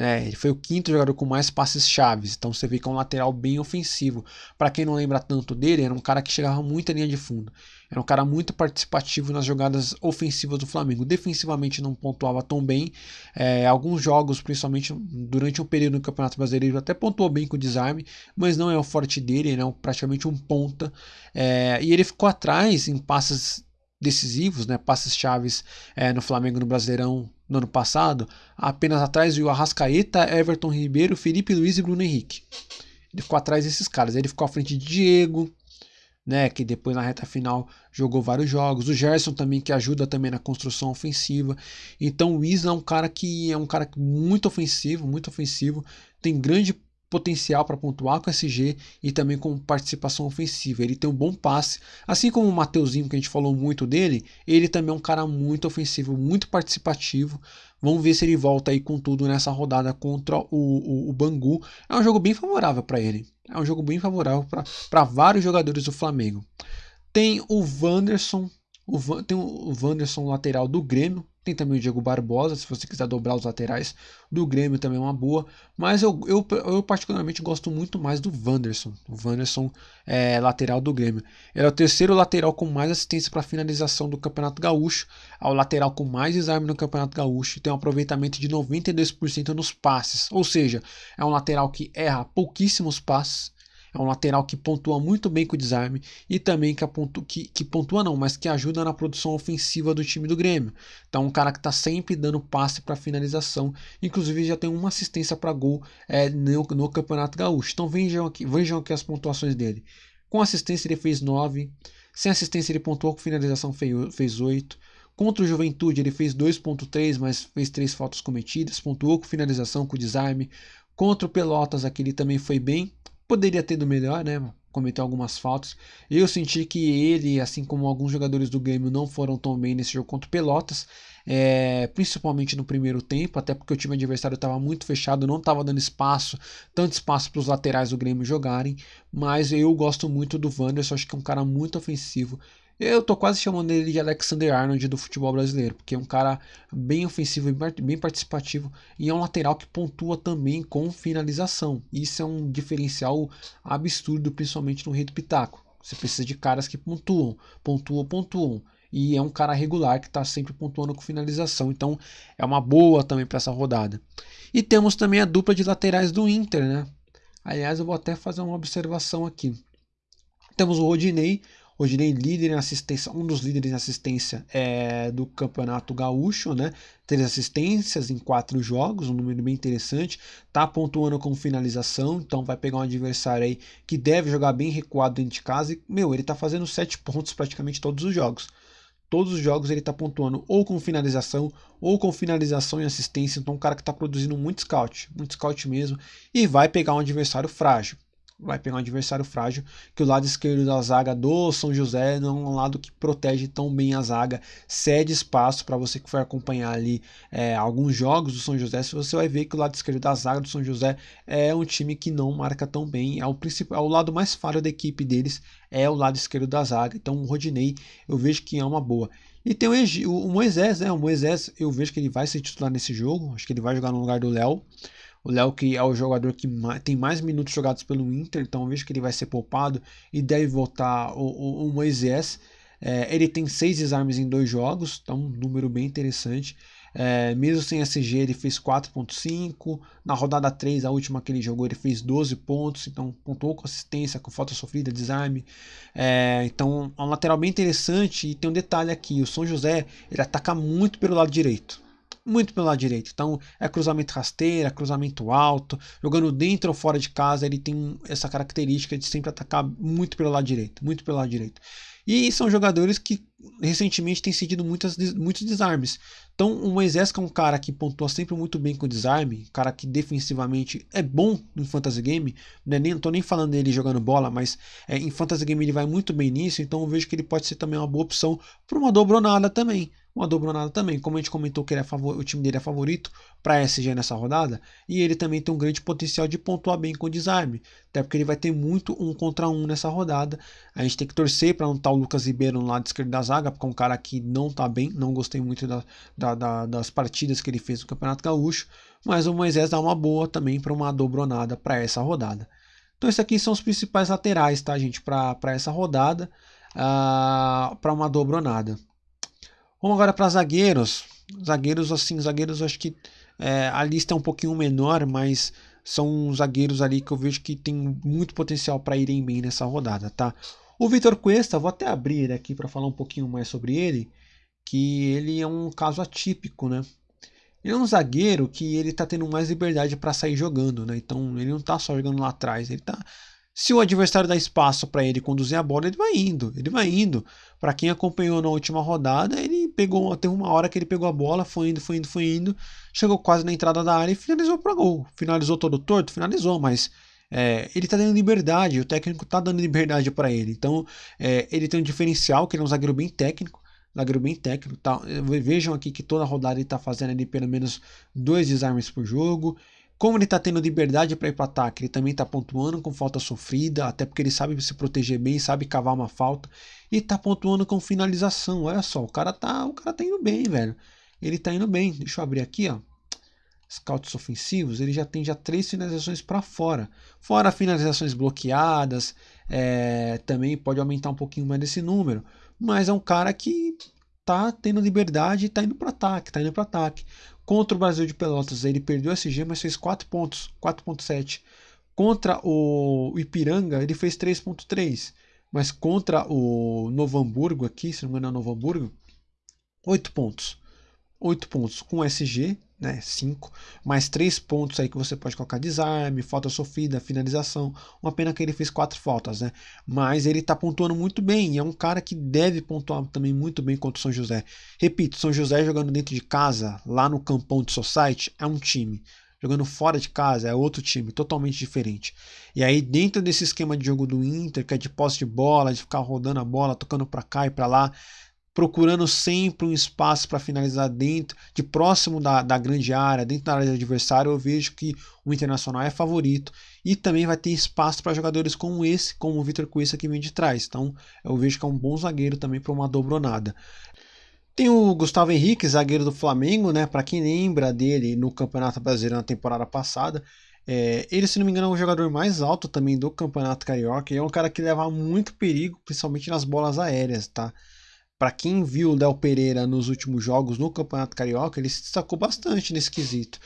É, ele foi o quinto jogador com mais passes chaves, então você vê que é um lateral bem ofensivo. Para quem não lembra tanto dele, era um cara que chegava muito à linha de fundo. Era um cara muito participativo nas jogadas ofensivas do Flamengo. Defensivamente não pontuava tão bem. É, alguns jogos, principalmente durante um período no Campeonato Brasileiro, até pontuou bem com o desarme, mas não é o forte dele, ele é praticamente um ponta. É, e ele ficou atrás em passes decisivos, né, passes chaves é, no Flamengo no Brasileirão no ano passado, apenas atrás o Arrascaeta, Everton Ribeiro, Felipe Luiz e Bruno Henrique. Ele ficou atrás desses caras. Ele ficou à frente de Diego, né, que depois na reta final jogou vários jogos. O Gerson também que ajuda também na construção ofensiva. Então o Isla é um cara que é um cara muito ofensivo, muito ofensivo, tem grande potencial para pontuar com SG e também com participação ofensiva. Ele tem um bom passe, assim como o Mateuzinho que a gente falou muito dele, ele também é um cara muito ofensivo, muito participativo. Vamos ver se ele volta aí com tudo nessa rodada contra o, o, o Bangu. É um jogo bem favorável para ele. É um jogo bem favorável para vários jogadores do Flamengo. Tem o Wanderson, o, tem o Wanderson lateral do Grêmio, tem também o Diego Barbosa, se você quiser dobrar os laterais do Grêmio também é uma boa. Mas eu, eu, eu particularmente gosto muito mais do Wanderson. O Wanderson é lateral do Grêmio. Ele é o terceiro lateral com mais assistência para finalização do Campeonato Gaúcho. É o lateral com mais desarme no Campeonato Gaúcho. Tem um aproveitamento de 92% nos passes. Ou seja, é um lateral que erra pouquíssimos passes é um lateral que pontua muito bem com o desarme e também que, apontu, que, que pontua não, mas que ajuda na produção ofensiva do time do Grêmio. Então, um cara que está sempre dando passe para finalização. Inclusive, já tem uma assistência para gol é, no, no, Campeonato Gaúcho. Então, vejam aqui, vejam aqui as pontuações dele. Com assistência, ele fez 9. Sem assistência, ele pontuou com finalização, fez 8. Contra o Juventude, ele fez 2.3, mas fez 3 faltas cometidas. Pontuou com finalização, com desarme. Contra o Pelotas, aqui ele também foi bem. Poderia ter do melhor, né? Cometeu algumas faltas. Eu senti que ele, assim como alguns jogadores do Grêmio, não foram tão bem nesse jogo contra o Pelotas. É, principalmente no primeiro tempo, até porque o time adversário estava muito fechado, não estava dando espaço, tanto espaço para os laterais do Grêmio jogarem. Mas eu gosto muito do Wanderson, acho que é um cara muito ofensivo. Eu tô quase chamando ele de Alexander Arnold do futebol brasileiro, porque é um cara bem ofensivo e bem participativo e é um lateral que pontua também com finalização. Isso é um diferencial absurdo, principalmente no Rei do Pitaco. Você precisa de caras que pontuam, pontuam, pontuam. E é um cara regular que está sempre pontuando com finalização. Então é uma boa também para essa rodada. E temos também a dupla de laterais do Inter, né? Aliás, eu vou até fazer uma observação aqui. Temos o Rodinei, Rodinei líder em assistência, um dos líderes em assistência é, do Campeonato Gaúcho, né? Três assistências em quatro jogos, um número bem interessante. Tá pontuando com finalização, então vai pegar um adversário aí que deve jogar bem recuado dentro de casa. E, meu, ele tá fazendo sete pontos praticamente todos os jogos todos os jogos ele está pontuando ou com finalização ou com finalização e assistência. Então, um cara que está produzindo muito scout, muito scout mesmo, e vai pegar um adversário frágil vai pegar um adversário frágil, que o lado esquerdo da zaga do São José não é um lado que protege tão bem a zaga, cede espaço para você que for acompanhar ali é, alguns jogos do São José, você vai ver que o lado esquerdo da zaga do São José é um time que não marca tão bem, é o é o lado mais falho da equipe deles, é o lado esquerdo da zaga, então o Rodinei eu vejo que é uma boa. E tem o Moisés, né? O Moisés, eu vejo que ele vai ser titular nesse jogo. Acho que ele vai jogar no lugar do Léo. O Léo que é o jogador que tem mais minutos jogados pelo Inter, então vejo que ele vai ser poupado e deve voltar o, o, o Moisés. É, ele tem seis desarmes em dois jogos, então um número bem interessante. É, mesmo sem SG, ele fez 4.5. Na rodada 3, a última que ele jogou, ele fez 12 pontos. Então, pontuou com assistência, com falta sofrida, desarme. É, então, é um lateral bem interessante. E tem um detalhe aqui: o São José ele ataca muito pelo lado direito muito pelo lado direito. Então é cruzamento rasteira, cruzamento alto, jogando dentro ou fora de casa, ele tem essa característica de sempre atacar muito pelo lado direito, muito pelo lado direito. E são jogadores que recentemente têm cedido muitas, muitos desarmes. Então o Moisés que é um cara que pontua sempre muito bem com desarme, um cara que defensivamente é bom no Fantasy Game, né? nem, não tô nem falando dele jogando bola, mas é, em Fantasy Game ele vai muito bem nisso, então eu vejo que ele pode ser também uma boa opção para uma dobronada também uma dobronada também. Como a gente comentou que ele é favor, o time dele é favorito para SG nessa rodada, e ele também tem um grande potencial de pontuar bem com o desarme, até porque ele vai ter muito um contra um nessa rodada. A gente tem que torcer para tá o Lucas Ribeiro no lado esquerdo da zaga, porque é um cara que não está bem, não gostei muito da, da, da, das partidas que ele fez no Campeonato Gaúcho, mas o Moisés dá uma boa também para uma dobronada para essa rodada. Então, esses aqui são os principais laterais, tá, gente, para essa rodada, uh, ah, para uma dobronada. Vamos agora para zagueiros. Zagueiros, assim, zagueiros, acho que é, a lista é um pouquinho menor, mas são zagueiros ali que eu vejo que tem muito potencial para irem bem nessa rodada, tá? O Vitor Cuesta, vou até abrir aqui para falar um pouquinho mais sobre ele, que ele é um caso atípico, né? Ele é um zagueiro que ele tá tendo mais liberdade para sair jogando, né? Então ele não tá só jogando lá atrás, ele tá se o adversário dá espaço para ele conduzir a bola, ele vai indo, ele vai indo. Para quem acompanhou na última rodada, ele pegou, teve uma hora que ele pegou a bola, foi indo, foi indo, foi indo, chegou quase na entrada da área e finalizou para gol. Finalizou todo torto, finalizou, mas é, ele está dando liberdade, o técnico está dando liberdade para ele. Então, é, ele tem um diferencial, que ele é um zagueiro bem técnico, zagueiro bem técnico. Tá? Vejam aqui que toda rodada ele está fazendo ali pelo menos dois desarmes por jogo. Como ele está tendo liberdade para ir para ataque, ele também está pontuando com falta sofrida, até porque ele sabe se proteger bem, sabe cavar uma falta e está pontuando com finalização. Olha só, o cara tá, o cara tá indo bem, velho. Ele está indo bem. Deixa eu abrir aqui, ó. Scouts ofensivos, ele já tem já três finalizações para fora. Fora finalizações bloqueadas, é, também pode aumentar um pouquinho mais desse número. Mas é um cara que tá tendo liberdade e tá indo para ataque, tá indo para ataque. Contra o Brasil de Pelotas, ele perdeu SG, mas fez 4 pontos, 4.7. Contra o Ipiranga, ele fez 3.3. Mas contra o Novo Hamburgo aqui, se não me engano é Novo Hamburgo, 8 pontos. 8 pontos com SG, né, 5, mais 3 pontos aí que você pode colocar desarme, falta sofrida, finalização. Uma pena que ele fez 4 faltas, né? Mas ele tá pontuando muito bem e é um cara que deve pontuar também muito bem contra o São José. Repito, São José jogando dentro de casa, lá no campão de Society, é um time. Jogando fora de casa é outro time, totalmente diferente. E aí, dentro desse esquema de jogo do Inter, que é de posse de bola, de ficar rodando a bola, tocando para cá e para lá, procurando sempre um espaço para finalizar dentro, de próximo da, da grande área, dentro da área do adversário, eu vejo que o Internacional é favorito e também vai ter espaço para jogadores como esse, como o Vitor Cuesta que vem de trás. Então eu vejo que é um bom zagueiro também para uma dobronada. Tem o Gustavo Henrique, zagueiro do Flamengo, né? Para quem lembra dele no Campeonato Brasileiro na temporada passada, é, ele, se não me engano, é o jogador mais alto também do Campeonato Carioca. E é um cara que leva muito perigo, principalmente nas bolas aéreas, tá? Para quem viu o Léo Pereira nos últimos jogos no Campeonato Carioca, ele se destacou bastante nesse quesito.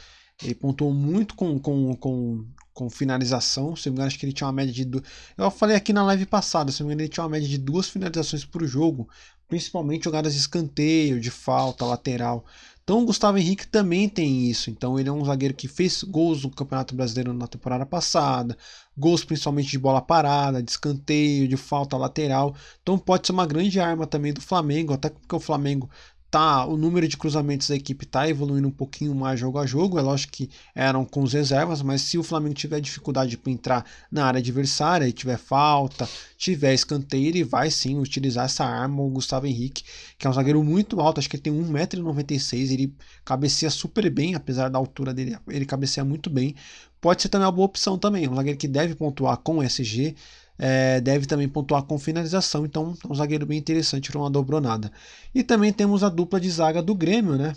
Ele pontuou muito com, com, com, com finalização. Se não me engano, acho que ele tinha uma média de. Du... Eu falei aqui na live passada, se não me engano, ele tinha uma média de duas finalizações por jogo, principalmente jogadas de escanteio, de falta, lateral. Então o Gustavo Henrique também tem isso. Então ele é um zagueiro que fez gols no Campeonato Brasileiro na temporada passada, gols principalmente de bola parada, de escanteio, de falta lateral. Então pode ser uma grande arma também do Flamengo, até porque o Flamengo tá o número de cruzamentos da equipe está evoluindo um pouquinho mais jogo a jogo. É lógico que eram com as reservas, mas se o Flamengo tiver dificuldade para entrar na área adversária e tiver falta, tiver escanteio, ele vai sim utilizar essa arma, o Gustavo Henrique, que é um zagueiro muito alto, acho que ele tem 1,96m, ele cabeceia super bem, apesar da altura dele, ele cabeceia muito bem. Pode ser também uma boa opção também, um zagueiro que deve pontuar com SG, é, deve também pontuar com finalização, então é um zagueiro bem interessante para uma dobronada. E também temos a dupla de zaga do Grêmio, né?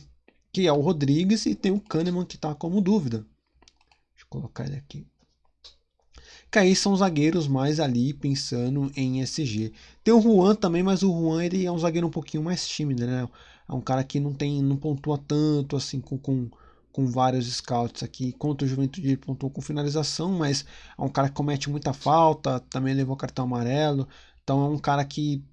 Que é o Rodrigues e tem o Kahneman que está como dúvida. Deixa eu colocar ele aqui. Que aí são zagueiros mais ali pensando em SG. Tem o Juan também, mas o Juan ele é um zagueiro um pouquinho mais tímido, né? É um cara que não tem, não pontua tanto assim com, com com vários scouts aqui. Contra o Juventude ele pontuou com finalização, mas é um cara que comete muita falta, também levou cartão amarelo. Então é um cara que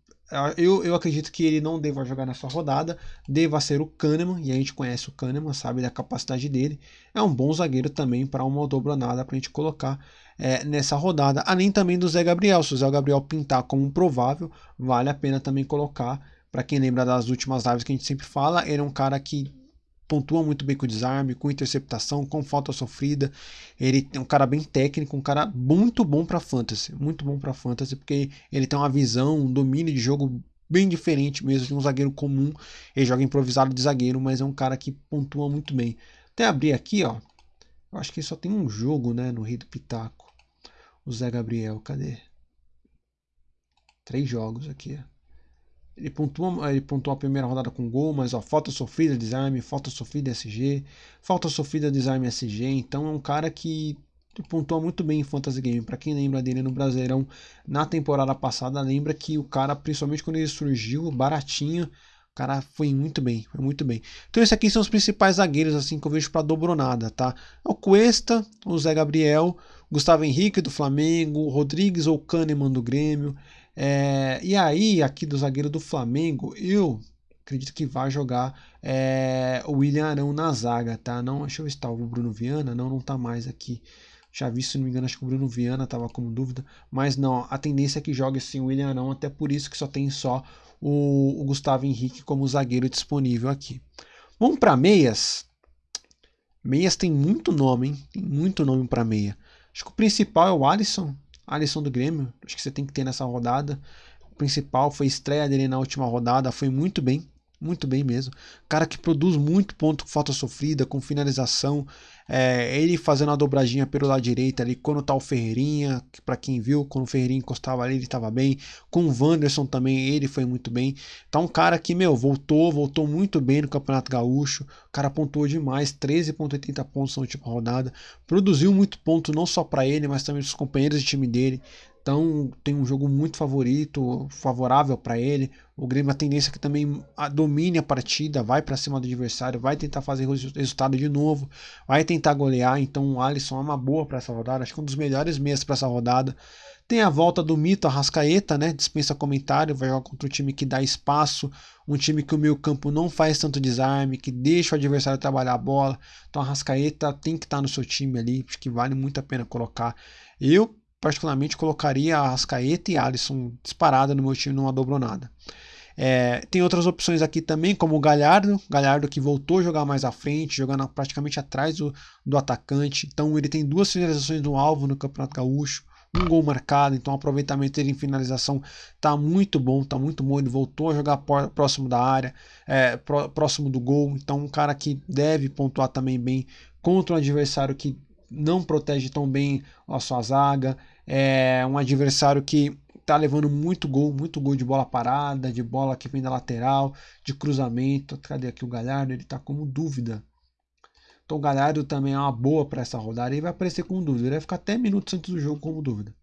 eu, eu acredito que ele não deva jogar nessa rodada, deva ser o Kahneman, e a gente conhece o Kahneman, sabe da capacidade dele. É um bom zagueiro também para uma dobronada para a gente colocar é, nessa rodada, além também do Zé Gabriel. Se o Zé Gabriel pintar como provável, vale a pena também colocar. Para quem lembra das últimas lives que a gente sempre fala, ele é um cara que pontua muito bem com desarme, com interceptação, com falta sofrida. Ele é um cara bem técnico, um cara muito bom para fantasy, muito bom para fantasy, porque ele tem uma visão, um domínio de jogo bem diferente mesmo de um zagueiro comum. Ele joga improvisado de zagueiro, mas é um cara que pontua muito bem. Até abrir aqui, ó. Eu acho que só tem um jogo, né, no Rei do Pitaco. O Zé Gabriel, cadê? Três jogos aqui, ó. Ele pontuou, ele pontuou a primeira rodada com gol, mas ó, falta sofrida, desarme, falta sofrida SG, falta sofrida, desarme SG. Então é um cara que pontua muito bem em Fantasy Game. Para quem lembra dele no Brasileirão na temporada passada, lembra que o cara, principalmente quando ele surgiu, baratinho, o cara foi muito bem, foi muito bem. Então esses aqui são os principais zagueiros assim que eu vejo para dobronada, tá? O Cuesta, o Zé Gabriel, Gustavo Henrique do Flamengo, Rodrigues ou Kahneman do Grêmio. É, e aí, aqui do zagueiro do Flamengo, eu acredito que vai jogar é, o William Arão na zaga, tá? Não, deixa eu ver se tá o Bruno Viana, não, não tá mais aqui. Já vi, se não me engano, acho que o Bruno Viana tava com dúvida, mas não, a tendência é que jogue sim o William Arão, até por isso que só tem só o, o Gustavo Henrique como zagueiro disponível aqui. Vamos para meias. Meias tem muito nome, hein? Tem muito nome para meia. Acho que o principal é o Alisson, Alisson do Grêmio, acho que você tem que ter nessa rodada. O principal foi a estreia dele na última rodada, foi muito bem muito bem mesmo. Cara que produz muito ponto com falta sofrida, com finalização. É, ele fazendo a dobradinha pelo lado direito ali, quando tá o Ferreirinha, para quem viu, quando o Ferreirinha encostava ali, ele tava bem. Com o Wanderson também, ele foi muito bem. Então, um cara que, meu, voltou, voltou muito bem no Campeonato Gaúcho. O cara pontuou demais, 13,80 pontos na última rodada. Produziu muito ponto, não só para ele, mas também os companheiros de time dele. Então tem um jogo muito favorito, favorável para ele. O Grêmio a tendência é que também domine a partida, vai para cima do adversário, vai tentar fazer o resultado de novo, vai tentar golear. Então o Alisson é uma boa para essa rodada, acho que um dos melhores meses para essa rodada. Tem a volta do mito Arrascaeta, né? Dispensa comentário, vai jogar contra um time que dá espaço, um time que o meio campo não faz tanto desarme, que deixa o adversário trabalhar a bola. Então a Arrascaeta tem que estar tá no seu time ali, acho que vale muito a pena colocar. Eu particularmente colocaria Ascaeta e Alisson disparada no meu time numa dobronada. É, tem outras opções aqui também, como o Galhardo, Galhardo que voltou a jogar mais à frente, jogando praticamente atrás do, do atacante. Então ele tem duas finalizações no alvo no Campeonato Gaúcho, um gol marcado, então o aproveitamento dele em finalização tá muito bom, tá muito bom. Ele voltou a jogar próximo da área, é, próximo do gol, então um cara que deve pontuar também bem contra um adversário que não protege tão bem a sua zaga, é um adversário que tá levando muito gol, muito gol de bola parada, de bola que vem da lateral, de cruzamento. Cadê aqui o Galhardo? Ele tá como dúvida. Então o Galhardo também é uma boa para essa rodada. Ele vai aparecer como dúvida. Ele vai ficar até minutos antes do jogo como dúvida.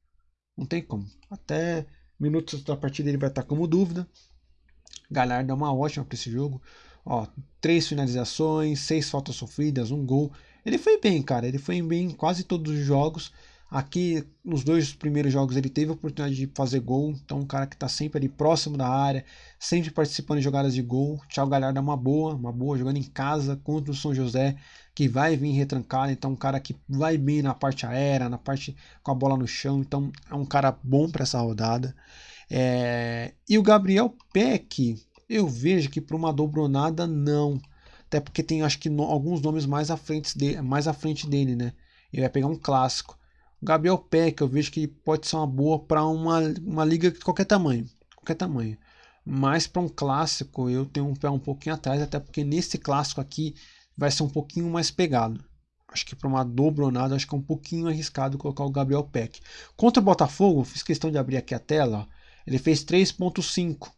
Não tem como. Até minutos da partida ele vai estar como dúvida. Galhardo é uma ótima para esse jogo. Ó, três finalizações, seis faltas sofridas, um gol. Ele foi bem, cara. Ele foi bem em quase todos os jogos. Aqui, nos dois primeiros jogos, ele teve a oportunidade de fazer gol. Então, um cara que está sempre ali próximo da área, sempre participando de jogadas de gol. Thiago Galhardo é uma boa, uma boa, jogando em casa contra o São José, que vai vir retrancado. Então, um cara que vai bem na parte aérea, na parte com a bola no chão. Então, é um cara bom para essa rodada. É... E o Gabriel Peck, eu vejo que para uma dobronada, não. Até porque tem, acho que, no, alguns nomes mais à frente, de, mais à frente dele, né? Ele vai pegar um clássico. Gabriel Peck, eu vejo que pode ser uma boa para uma, uma liga de qualquer tamanho. Qualquer tamanho. Mas para um clássico, eu tenho um pé um pouquinho atrás, até porque nesse clássico aqui vai ser um pouquinho mais pegado. Acho que para uma dobronada, acho que é um pouquinho arriscado colocar o Gabriel Peck. Contra o Botafogo, fiz questão de abrir aqui a tela. Ele fez 3.5.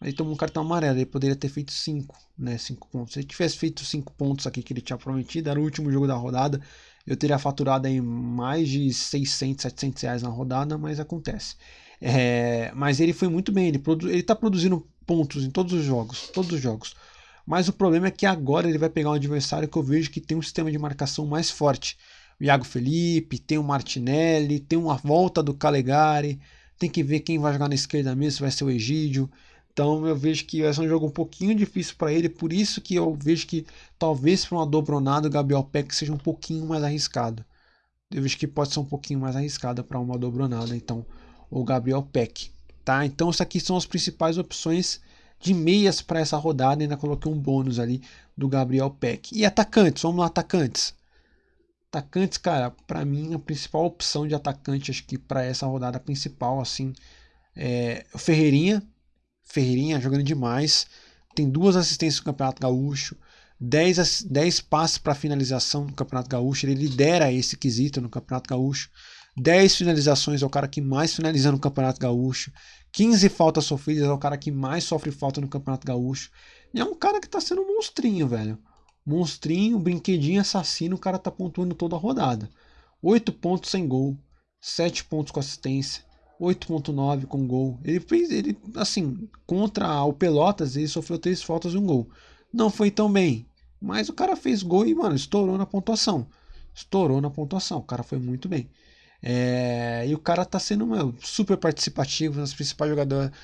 Ele tomou um cartão amarelo, ele poderia ter feito 5, né? 5 pontos. Se ele tivesse feito 5 pontos aqui que ele tinha prometido, era o último jogo da rodada eu teria faturado aí mais de 600, 700 reais na rodada, mas acontece. É, mas ele foi muito bem, ele, produ ele tá produzindo pontos em todos os jogos, todos os jogos. Mas o problema é que agora ele vai pegar um adversário que eu vejo que tem um sistema de marcação mais forte. O Iago Felipe, tem o Martinelli, tem uma volta do Calegari. Tem que ver quem vai jogar na esquerda mesmo, se vai ser o Egídio. Então eu vejo que vai ser um jogo um pouquinho difícil para ele, por isso que eu vejo que talvez para uma dobronada o Gabriel Peck seja um pouquinho mais arriscado. Eu vejo que pode ser um pouquinho mais arriscada para uma dobronada, então o Gabriel Peck, tá? Então isso aqui são as principais opções de meias para essa rodada, ainda coloquei um bônus ali do Gabriel Peck. E atacantes, vamos lá atacantes. Atacantes, cara, para mim a principal opção de atacante acho que para essa rodada principal assim é o Ferreirinha, Ferreirinha jogando demais. Tem duas assistências no Campeonato Gaúcho. 10, 10 passes para finalização no Campeonato Gaúcho. Ele lidera esse quesito no Campeonato Gaúcho. 10 finalizações é o cara que mais finaliza no Campeonato Gaúcho. 15 faltas sofridas é o cara que mais sofre falta no Campeonato Gaúcho. E é um cara que tá sendo um monstrinho, velho. Monstrinho, brinquedinho assassino, o cara tá pontuando toda a rodada. 8 pontos sem gol, 7 pontos com assistência, 8.9 com gol. Ele fez, ele assim, contra o Pelotas, ele sofreu três faltas e um gol. Não foi tão bem, mas o cara fez gol e, mano, estourou na pontuação. Estourou na pontuação, o cara foi muito bem. É, e o cara tá sendo meu, super participativo nas principais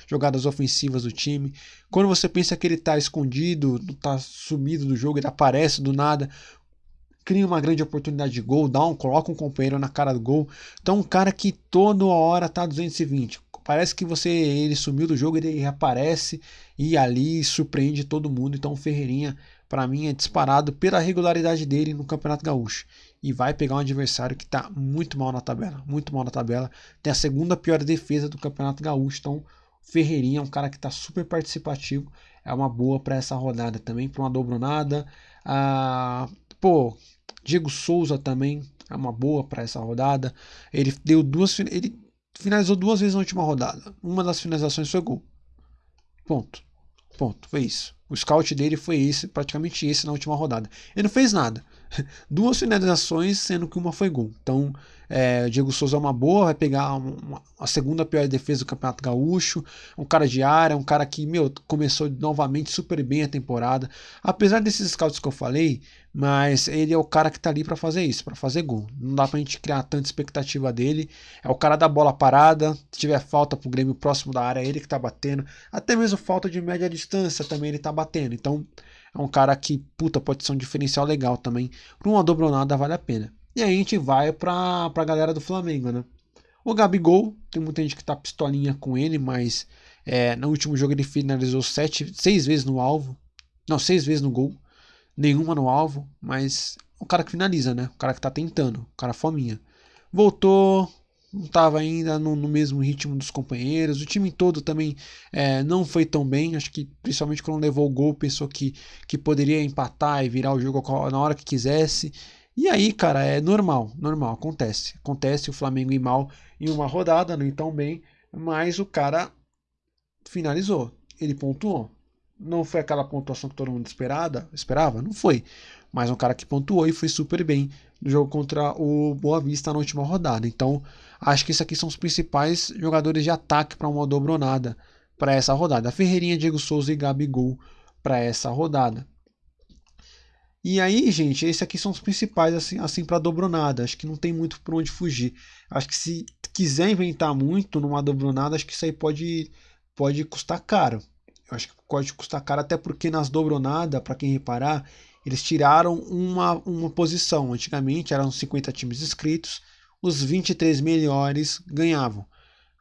jogadas ofensivas do time. Quando você pensa que ele tá escondido, tá sumido do jogo, ele aparece do nada cria uma grande oportunidade de gol, dá um, coloca um companheiro na cara do gol. Então um cara que toda hora tá 220. Parece que você ele sumiu do jogo, ele reaparece e ali surpreende todo mundo. Então o Ferreirinha, para mim, é disparado pela regularidade dele no Campeonato Gaúcho. E vai pegar um adversário que está muito mal na tabela, muito mal na tabela. Tem a segunda pior defesa do Campeonato Gaúcho. Então Ferreirinha é um cara que está super participativo. É uma boa para essa rodada também, para uma dobronada. Ah, pô, Diego Souza também é uma boa para essa rodada. Ele deu duas, ele finalizou duas vezes na última rodada. Uma das finalizações foi gol. Ponto. Ponto. Foi isso. O scout dele foi esse, praticamente esse na última rodada. Ele não fez nada. Duas finalizações, sendo que uma foi gol. Então, é, Diego Souza é uma boa, vai pegar uma, a segunda pior defesa do Campeonato Gaúcho. Um cara de área, um cara que, meu, começou novamente super bem a temporada. Apesar desses scouts que eu falei, mas ele é o cara que tá ali para fazer isso, para fazer gol. Não dá pra gente criar tanta expectativa dele. É o cara da bola parada, se tiver falta pro Grêmio próximo da área, é ele que tá batendo. Até mesmo falta de média distância também ele tá batendo. Então, é um cara que, puta, pode ser um diferencial legal também. Pra uma dobronada vale a pena. E aí a gente vai pra, pra galera do Flamengo, né? O Gabigol, tem muita gente que tá pistolinha com ele, mas é, no último jogo ele finalizou sete, seis vezes no alvo. Não, seis vezes no gol nenhuma no alvo, mas o cara que finaliza, né? O cara que tá tentando, o cara fominha. Voltou, não estava ainda no, no, mesmo ritmo dos companheiros. O time todo também é, não foi tão bem. Acho que principalmente quando levou o gol, pensou que, que poderia empatar e virar o jogo na hora que quisesse. E aí, cara, é normal, normal, acontece. Acontece o Flamengo ir mal em uma rodada, não ir tão bem, mas o cara finalizou, ele pontuou. Não foi aquela pontuação que todo mundo esperada, esperava? Não foi. Mas um cara que pontuou e foi super bem no jogo contra o Boa Vista na última rodada. Então, acho que esses aqui são os principais jogadores de ataque para uma dobronada para essa rodada. Ferreirinha, Diego Souza e Gabigol para essa rodada. E aí, gente, esses aqui são os principais assim, assim para dobronada. Acho que não tem muito por onde fugir. Acho que se quiser inventar muito numa dobronada, acho que isso aí pode, pode custar caro. Eu acho que pode custar caro, até porque nas dobronadas, para quem reparar, eles tiraram uma, uma posição. Antigamente eram 50 times inscritos, os 23 melhores ganhavam.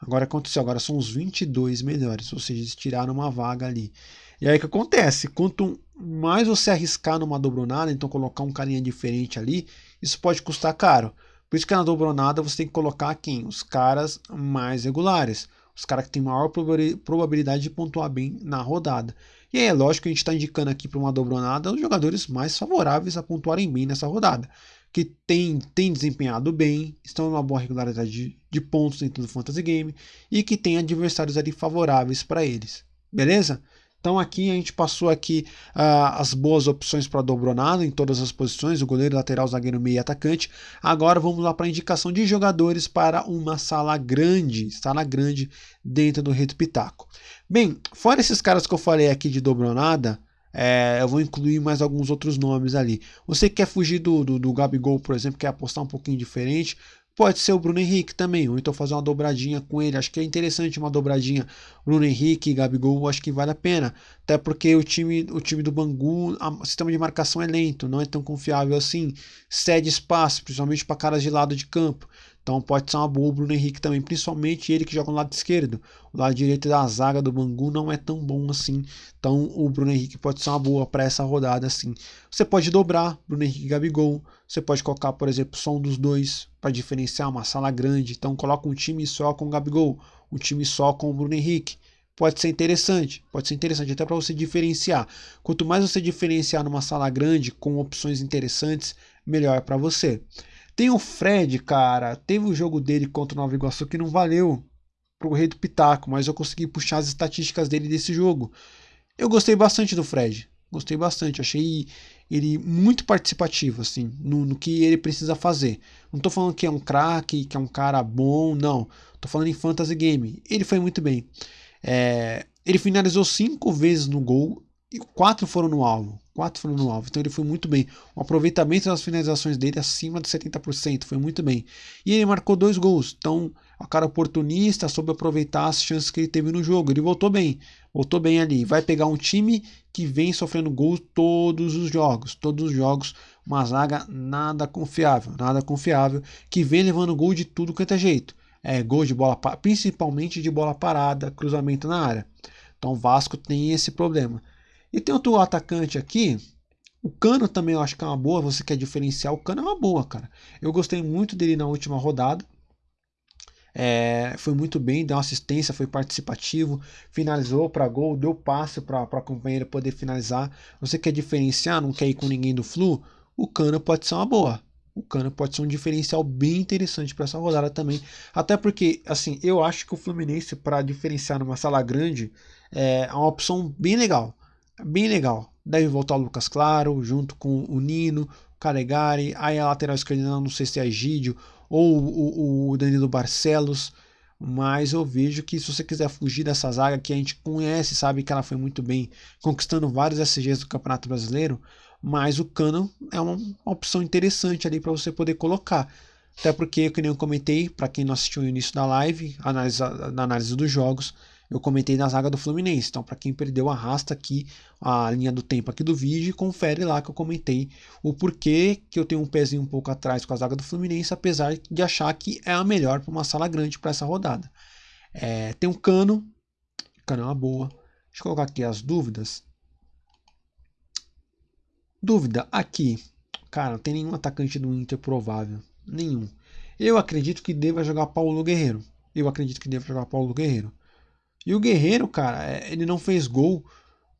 Agora aconteceu, agora são os 22 melhores, ou seja, eles tiraram uma vaga ali. E aí o que acontece? Quanto mais você arriscar numa dobronada, então colocar um carinha diferente ali, isso pode custar caro. Por isso que na dobronada você tem que colocar quem? Os caras mais regulares os caras que têm maior probabilidade de pontuar bem na rodada. E aí é lógico que a gente está indicando aqui para uma dobronada os jogadores mais favoráveis a pontuarem bem nessa rodada. Que tem, tem desempenhado bem, estão em uma boa regularidade de, de pontos dentro do Fantasy Game e que tem adversários ali favoráveis para eles. Beleza? Então aqui a gente passou aqui uh, as boas opções para dobronado em todas as posições, o goleiro, lateral, zagueiro, meio e atacante. Agora vamos lá para a indicação de jogadores para uma sala grande, sala grande dentro do Reto Pitaco. Bem, fora esses caras que eu falei aqui de dobronada, é, eu vou incluir mais alguns outros nomes ali. Você quer fugir do, do, do Gabigol, por exemplo, quer apostar um pouquinho diferente, Pode ser o Bruno Henrique também, ou então fazer uma dobradinha com ele. Acho que é interessante uma dobradinha Bruno Henrique e Gabigol, acho que vale a pena. Até porque o time, o time do Bangu, o sistema de marcação é lento, não é tão confiável assim. Cede espaço, principalmente para caras de lado de campo. Então pode ser uma boa o Bruno Henrique também, principalmente ele que joga no lado esquerdo. O lado direito da zaga do Bangu não é tão bom assim. Então o Bruno Henrique pode ser uma boa para essa rodada assim. Você pode dobrar Bruno Henrique e Gabigol. Você pode colocar, por exemplo, só um dos dois para diferenciar uma sala grande. Então coloca um time só com o Gabigol, um time só com o Bruno Henrique. Pode ser interessante, pode ser interessante até para você diferenciar. Quanto mais você diferenciar numa sala grande com opções interessantes, melhor para você. Tem o Fred, cara. Teve o jogo dele contra o Nova Iguaçu que não valeu pro Rei do Pitaco, mas eu consegui puxar as estatísticas dele desse jogo. Eu gostei bastante do Fred. Gostei bastante. Achei ele muito participativo, assim, no, no que ele precisa fazer. Não tô falando que é um craque, que é um cara bom, não. Tô falando em fantasy game. Ele foi muito bem. É, ele finalizou cinco vezes no gol e quatro foram no alvo. Quatro foram no alvo. Então ele foi muito bem. O aproveitamento das finalizações dele acima de 70%. Foi muito bem. E ele marcou dois gols. Então, a cara oportunista soube aproveitar as chances que ele teve no jogo. Ele voltou bem. Voltou bem ali. Vai pegar um time que vem sofrendo gols todos os jogos. Todos os jogos. Uma zaga nada confiável. Nada confiável. Que vem levando gol de tudo quanto é jeito. É, gol de bola, principalmente de bola parada, cruzamento na área. Então o Vasco tem esse problema. E tem outro atacante aqui. O Cano também eu acho que é uma boa. Você quer diferenciar, o Cano é uma boa, cara. Eu gostei muito dele na última rodada. É, foi muito bem, deu assistência, foi participativo, finalizou para gol, deu passe para a companheira poder finalizar. Você quer diferenciar, não quer ir com ninguém do Flu? O Cano pode ser uma boa. O Cano pode ser um diferencial bem interessante para essa rodada também. Até porque, assim, eu acho que o Fluminense, para diferenciar numa sala grande, é uma opção bem legal bem legal. Deve voltar o Lucas Claro, junto com o Nino, o Calegari, aí a lateral esquerda não sei se é Egídio ou o, o Danilo Barcelos, mas eu vejo que se você quiser fugir dessa zaga que a gente conhece, sabe que ela foi muito bem, conquistando vários SGs do Campeonato Brasileiro, mas o Cano é uma, opção interessante ali para você poder colocar. Até porque, como eu comentei, para quem não assistiu o início da live, análise, na análise dos jogos, eu comentei na zaga do Fluminense. Então, para quem perdeu, arrasta aqui a linha do tempo aqui do vídeo e confere lá que eu comentei o porquê que eu tenho um pezinho um pouco atrás com a zaga do Fluminense, apesar de achar que é a melhor para uma sala grande para essa rodada. É, tem um cano, cano é uma boa. Deixa eu colocar aqui as dúvidas. Dúvida aqui. Cara, não tem nenhum atacante do Inter provável. Nenhum. Eu acredito que deva jogar Paulo Guerreiro. Eu acredito que deva jogar Paulo Guerreiro. E o Guerreiro, cara, é, ele não fez gol,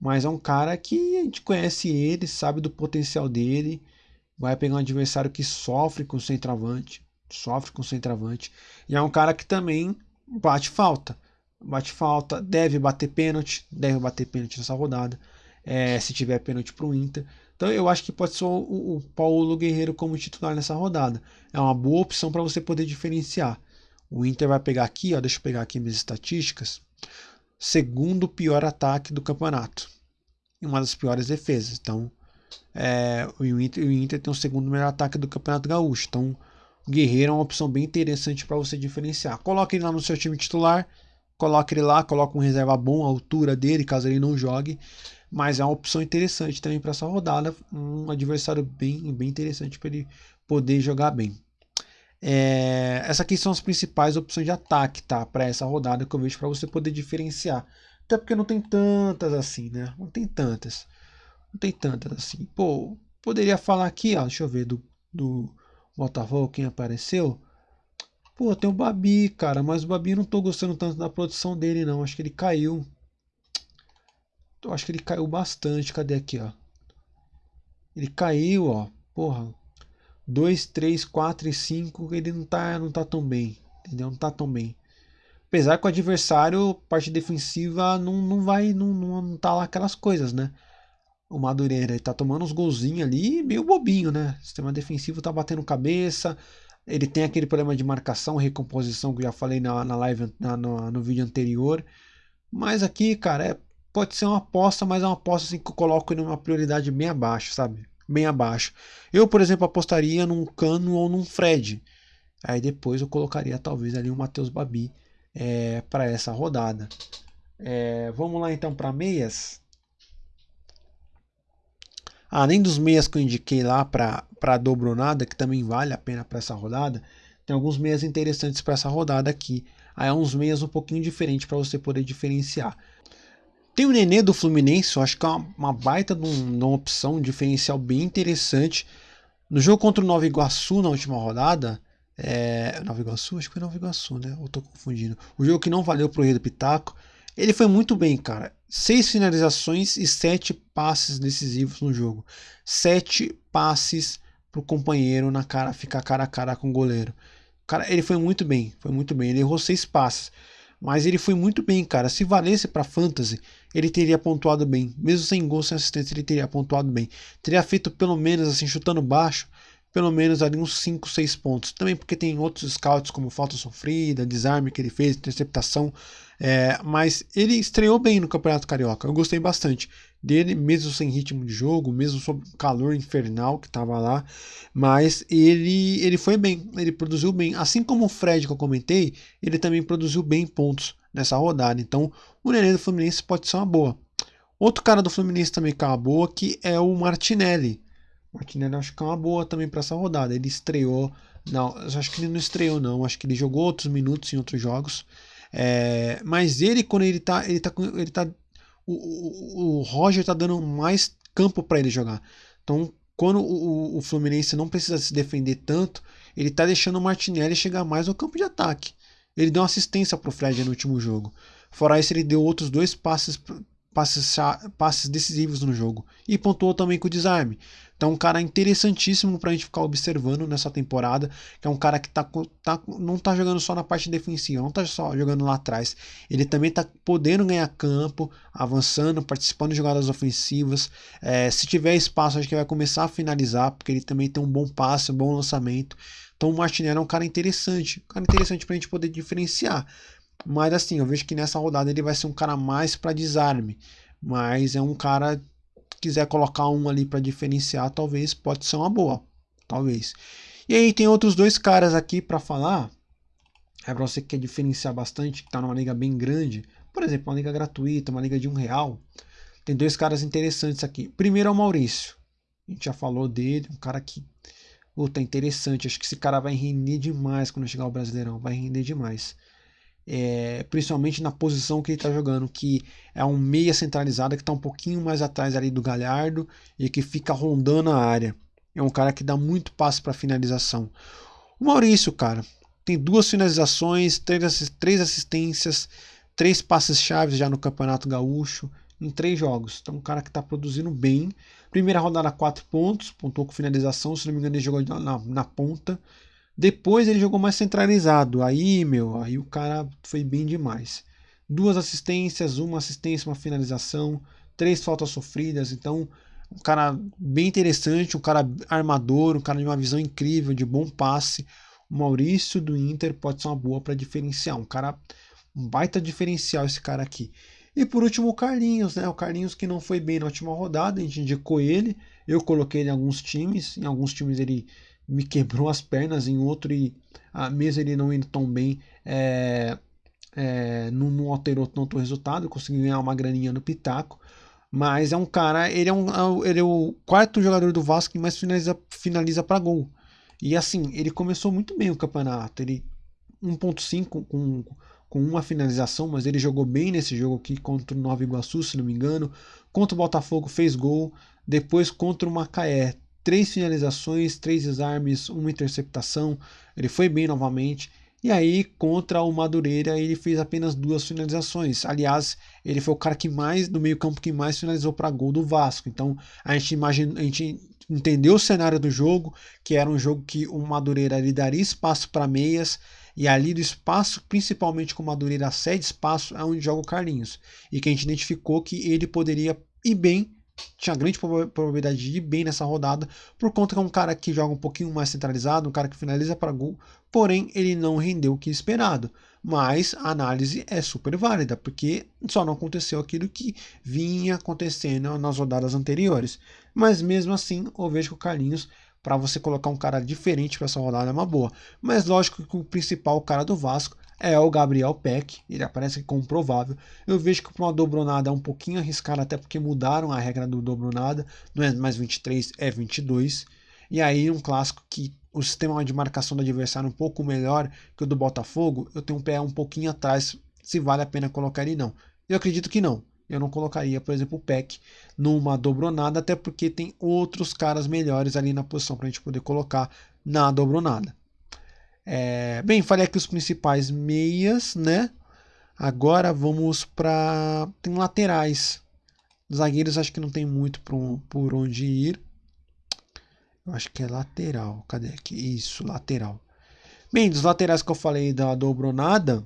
mas é um cara que a gente conhece ele, sabe do potencial dele. Vai pegar um adversário que sofre com o centroavante, sofre com o centroavante. E é um cara que também bate falta. Bate falta, deve bater pênalti, deve bater pênalti nessa rodada. É, se tiver pênalti para o Inter. Então eu acho que pode ser o, o Paulo Guerreiro como titular nessa rodada. É uma boa opção para você poder diferenciar. O Inter vai pegar aqui, ó, deixa eu pegar aqui minhas estatísticas segundo pior ataque do campeonato e uma das piores defesas. Então, é, o, Inter, o Inter tem o segundo melhor ataque do Campeonato Gaúcho. Então, o Guerreiro é uma opção bem interessante para você diferenciar. Coloque ele lá no seu time titular, coloque ele lá, coloque um reserva bom, a altura dele, caso ele não jogue. Mas é uma opção interessante também para essa rodada, um adversário bem, bem interessante para ele poder jogar bem. É, essa aqui são as principais opções de ataque, tá? Para essa rodada que eu vejo para você poder diferenciar. Até porque não tem tantas assim, né? Não tem tantas. Não tem tantas assim. Pô, poderia falar aqui, ó. Deixa eu ver do, do Botafogo quem apareceu. Pô, tem o Babi, cara. Mas o Babi não tô gostando tanto da produção dele, não. Acho que ele caiu. Eu acho que ele caiu bastante. Cadê aqui, ó? Ele caiu, ó. Porra, 2, 3, 4 e 5, ele não tá, não tá tão bem. Entendeu? Não tá tão bem. Apesar que o adversário, parte defensiva, não, não vai, não, não, não tá lá aquelas coisas, né? O Madureira ele tá tomando uns golzinhos ali, meio bobinho, né? O sistema defensivo tá batendo cabeça. Ele tem aquele problema de marcação, recomposição que eu já falei na, na live, na, no, no vídeo anterior. Mas aqui, cara, é, pode ser uma aposta, mas é uma aposta assim, que eu coloco em uma prioridade bem abaixo, sabe? Bem abaixo. Eu, por exemplo, apostaria num Cano ou num Fred. Aí depois eu colocaria talvez ali o Matheus Babi é, para essa rodada. É, vamos lá então para meias. Além dos meias que eu indiquei lá para a dobronada, que também vale a pena para essa rodada, tem alguns meias interessantes para essa rodada aqui. Aí é uns meias um pouquinho diferentes para você poder diferenciar. Tem o Nenê do Fluminense, eu acho que é uma, uma baita de, um, de uma opção, um diferencial bem interessante. No jogo contra o Nova Iguaçu na última rodada, é, Nova Iguaçu? Acho que foi Nova Iguaçu, né? Eu tô confundindo. O jogo que não valeu pro Rei do Pitaco. Ele foi muito bem, cara. Seis finalizações e sete passes decisivos no jogo. Sete passes pro companheiro na cara, ficar cara a cara com o goleiro. Cara, ele foi muito bem, foi muito bem. Ele errou seis passes, mas ele foi muito bem, cara. Se valesse para fantasy, ele teria pontuado bem. Mesmo sem gol, sem assistência, ele teria pontuado bem. Teria feito pelo menos assim, chutando baixo, pelo menos ali uns 5, 6 pontos. Também porque tem outros scouts como falta sofrida, desarme que ele fez, interceptação. É, mas ele estreou bem no Campeonato Carioca. Eu gostei bastante dele, mesmo sem ritmo de jogo, mesmo sob calor infernal que estava lá. Mas ele, ele foi bem, ele produziu bem. Assim como o Fred que eu comentei, ele também produziu bem pontos nessa rodada. Então o Nenê do Fluminense pode ser uma boa. Outro cara do Fluminense também que é uma boa, que é o Martinelli. Martinelli acho que é uma boa também para essa rodada. Ele estreou. Não, acho que ele não estreou, não. Acho que ele jogou outros minutos em outros jogos. É, mas ele, quando ele tá. Ele tá, ele tá o, o, o Roger tá dando mais campo para ele jogar. Então, quando o, o, Fluminense não precisa se defender tanto, ele tá deixando o Martinelli chegar mais ao campo de ataque. Ele deu uma assistência pro Fred no último jogo. Fora isso, ele deu outros dois passes, passes, passes decisivos no jogo. E pontuou também com o desarme. Então, um cara interessantíssimo para a gente ficar observando nessa temporada, que é um cara que tá, tá, não tá jogando só na parte defensiva, não tá só jogando lá atrás. Ele também tá podendo ganhar campo, avançando, participando de jogadas ofensivas. É, se tiver espaço, acho que vai começar a finalizar, porque ele também tem um bom passe, um bom lançamento. Então, o Martinelli é um cara interessante, um cara interessante para a gente poder diferenciar. Mas assim, eu vejo que nessa rodada ele vai ser um cara mais para desarme. Mas é um cara quiser colocar um ali para diferenciar, talvez pode ser uma boa, talvez. E aí tem outros dois caras aqui para falar. É para você que quer diferenciar bastante, que está numa liga bem grande, por exemplo, uma liga gratuita, uma liga de um real. Tem dois caras interessantes aqui. Primeiro é o Maurício. A gente já falou dele, um cara que puta, interessante. Acho que esse cara vai render demais quando chegar ao Brasileirão, vai render demais é, principalmente na posição que ele está jogando, que é um meia centralizada que está um pouquinho mais atrás ali do Galhardo e que fica rondando a área. É um cara que dá muito passe para finalização. O Maurício, cara, tem duas finalizações, três, assistências, três passes chaves já no Campeonato Gaúcho em três jogos. Então, um cara que está produzindo bem. Primeira rodada, quatro pontos, pontuou com finalização. Se não me engano, ele jogou na, na ponta. Depois ele jogou mais centralizado. Aí, meu, aí o cara foi bem demais. Duas assistências, uma assistência, uma finalização, três faltas sofridas. Então, um cara bem interessante, um cara armador, um cara de uma visão incrível, de bom passe. O Maurício do Inter pode ser uma boa para diferenciar. Um cara, um baita diferencial esse cara aqui. E por último, o Carlinhos, né? O Carlinhos que não foi bem na última rodada, a gente indicou ele. Eu coloquei ele em alguns times. Em alguns times ele me quebrou as pernas, em outro, e a mesmo ele não indo tão bem, é, é, não, não, alterou tanto o resultado, consegui ganhar uma graninha no Pitaco. Mas é um cara, ele é, um, é ele é o quarto jogador do Vasco que mais finaliza, finaliza para gol. E assim, ele começou muito bem o campeonato. Ele 1.5 com, com uma finalização, mas ele jogou bem nesse jogo aqui contra o Nova Iguaçu, se não me engano. Contra o Botafogo fez gol. Depois contra o Macaé três finalizações, três desarmes, uma interceptação. Ele foi bem novamente. E aí, contra o Madureira, ele fez apenas duas finalizações. Aliás, ele foi o cara que mais, no meio-campo, que mais finalizou para gol do Vasco. Então, a gente imagina, a gente entendeu o cenário do jogo, que era um jogo que o Madureira lhe daria espaço para meias, e ali do espaço, principalmente com o Madureira cede espaço, é onde joga o Carlinhos. E que a gente identificou que ele poderia ir bem tinha grande probabilidade de ir bem nessa rodada, por conta que é um cara que joga um pouquinho mais centralizado, um cara que finaliza para gol, porém ele não rendeu o que esperado. Mas a análise é super válida, porque só não aconteceu aquilo que vinha acontecendo nas rodadas anteriores. Mas mesmo assim, eu vejo que o Carlinhos para você colocar um cara diferente para essa rodada é uma boa. Mas lógico que o principal cara do Vasco é o Gabriel Peck, ele aparece como provável. Eu vejo que para uma dobronada é um pouquinho arriscado, até porque mudaram a regra do dobronada, não é mais 23, é 22. E aí um clássico que o sistema de marcação do adversário é um pouco melhor que o do Botafogo, eu tenho um pé um pouquinho atrás se vale a pena colocar ele não. Eu acredito que não. Eu não colocaria, por exemplo, o Peck numa dobronada, até porque tem outros caras melhores ali na posição para a gente poder colocar na dobronada. É, bem, falei aqui os principais meias, né? Agora vamos para. Tem laterais. Zagueiros acho que não tem muito por, por onde ir. Eu acho que é lateral. Cadê aqui? Isso, lateral. Bem, dos laterais que eu falei da dobronada,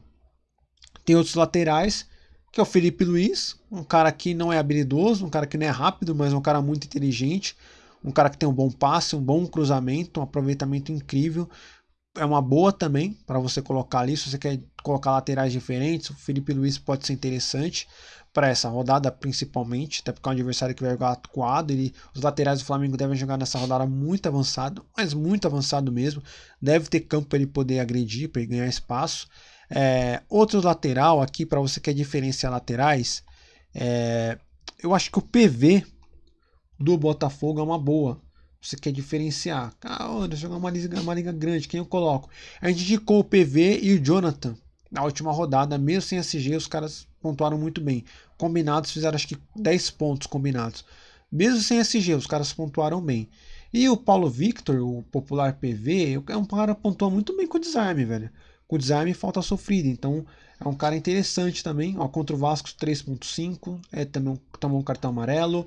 tem outros laterais, que é o Felipe Luiz, um cara que não é habilidoso, um cara que não é rápido, mas um cara muito inteligente, um cara que tem um bom passe, um bom cruzamento, um aproveitamento incrível, é uma boa também para você colocar ali. Se você quer colocar laterais diferentes, o Felipe Luiz pode ser interessante para essa rodada, principalmente, até porque é um adversário que vai jogar atuado. Ele, os laterais do Flamengo devem jogar nessa rodada muito avançado, mas muito avançado mesmo. Deve ter campo para ele poder agredir, para ele ganhar espaço. É, outro lateral aqui, para você que quer diferenciar laterais, é, eu acho que o PV do Botafogo é uma boa você quer diferenciar. Cara, jogar uma liga, uma liga grande, quem eu coloco? A gente indicou o PV e o Jonathan na última rodada, mesmo sem SG, os caras pontuaram muito bem. Combinados fizeram acho que 10 pontos combinados. Mesmo sem SG, os caras pontuaram bem. E o Paulo Victor, o popular PV, é um cara que pontua muito bem com o desarme, velho. Com o desarme falta sofrida, então é um cara interessante também. Ó, contra o Vasco 3.5, é também tomou um cartão amarelo.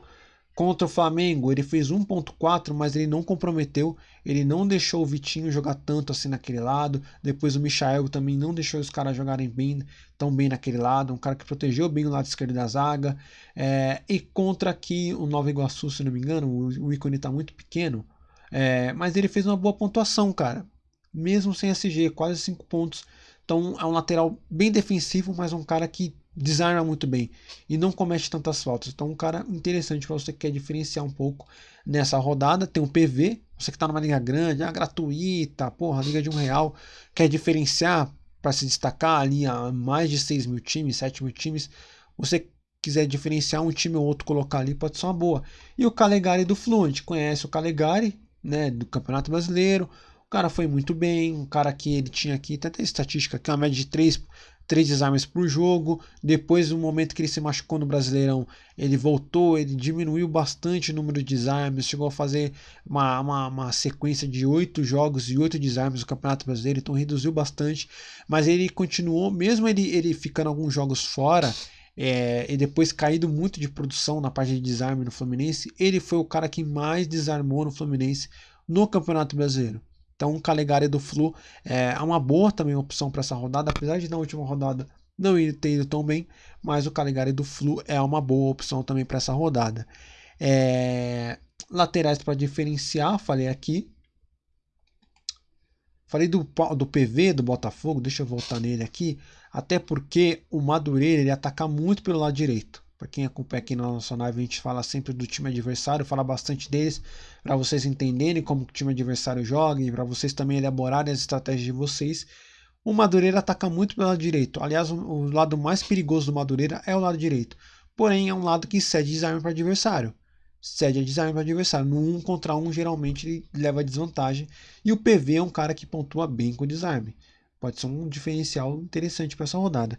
Contra o Flamengo, ele fez 1.4, mas ele não comprometeu, ele não deixou o Vitinho jogar tanto assim naquele lado. Depois o Michael também não deixou os caras jogarem bem, tão bem naquele lado. Um cara que protegeu bem o lado esquerdo da zaga. É, e contra aqui o Nova Iguaçu, se não me engano, o, o ícone está muito pequeno. É, mas ele fez uma boa pontuação, cara. Mesmo sem SG, quase 5 pontos. Então é um lateral bem defensivo, mas um cara que desarma muito bem e não comete tantas faltas. Então, um cara interessante para você que quer diferenciar um pouco nessa rodada. Tem um PV, você que está numa liga grande, ah, gratuita, porra, liga de um real, quer diferenciar para se destacar ali a mais de 6 mil times, 7 mil times. Você quiser diferenciar um time ou outro, colocar ali, pode ser uma boa. E o Calegari do Fluent, conhece o Calegari, né, do Campeonato Brasileiro. O cara foi muito bem, um cara que ele tinha aqui, até estatística aqui, uma média de 3 três desarmes por jogo. Depois, no momento que ele se machucou no Brasileirão, ele voltou, ele diminuiu bastante o número de desarmes, chegou a fazer uma, uma, uma sequência de oito jogos e oito desarmes no Campeonato Brasileiro, então reduziu bastante. Mas ele continuou, mesmo ele, ele ficando alguns jogos fora. É, e depois caído muito de produção na parte de desarme no Fluminense, ele foi o cara que mais desarmou no Fluminense no Campeonato Brasileiro. Então, o Calegari do Flu é uma boa também opção para essa rodada, apesar de na última rodada não ter ido tão bem, mas o Calegari do Flu é uma boa opção também para essa rodada. É... Laterais para diferenciar, falei aqui. Falei do, do PV do Botafogo, deixa eu voltar nele aqui, até porque o Madureira ele ataca muito pelo lado direito. Para quem acompanha aqui na nossa live, a gente fala sempre do time adversário, fala bastante deles, para vocês entenderem como o time adversário joga e para vocês também elaborarem as estratégias de vocês. O Madureira ataca muito pelo lado direito. Aliás, o, o lado mais perigoso do Madureira é o lado direito. Porém, é um lado que cede desarme para o adversário. Cede a desarme para o adversário. No 1 um contra 1, um, geralmente ele leva desvantagem. E o PV é um cara que pontua bem com desarme. Pode ser um diferencial interessante para essa rodada.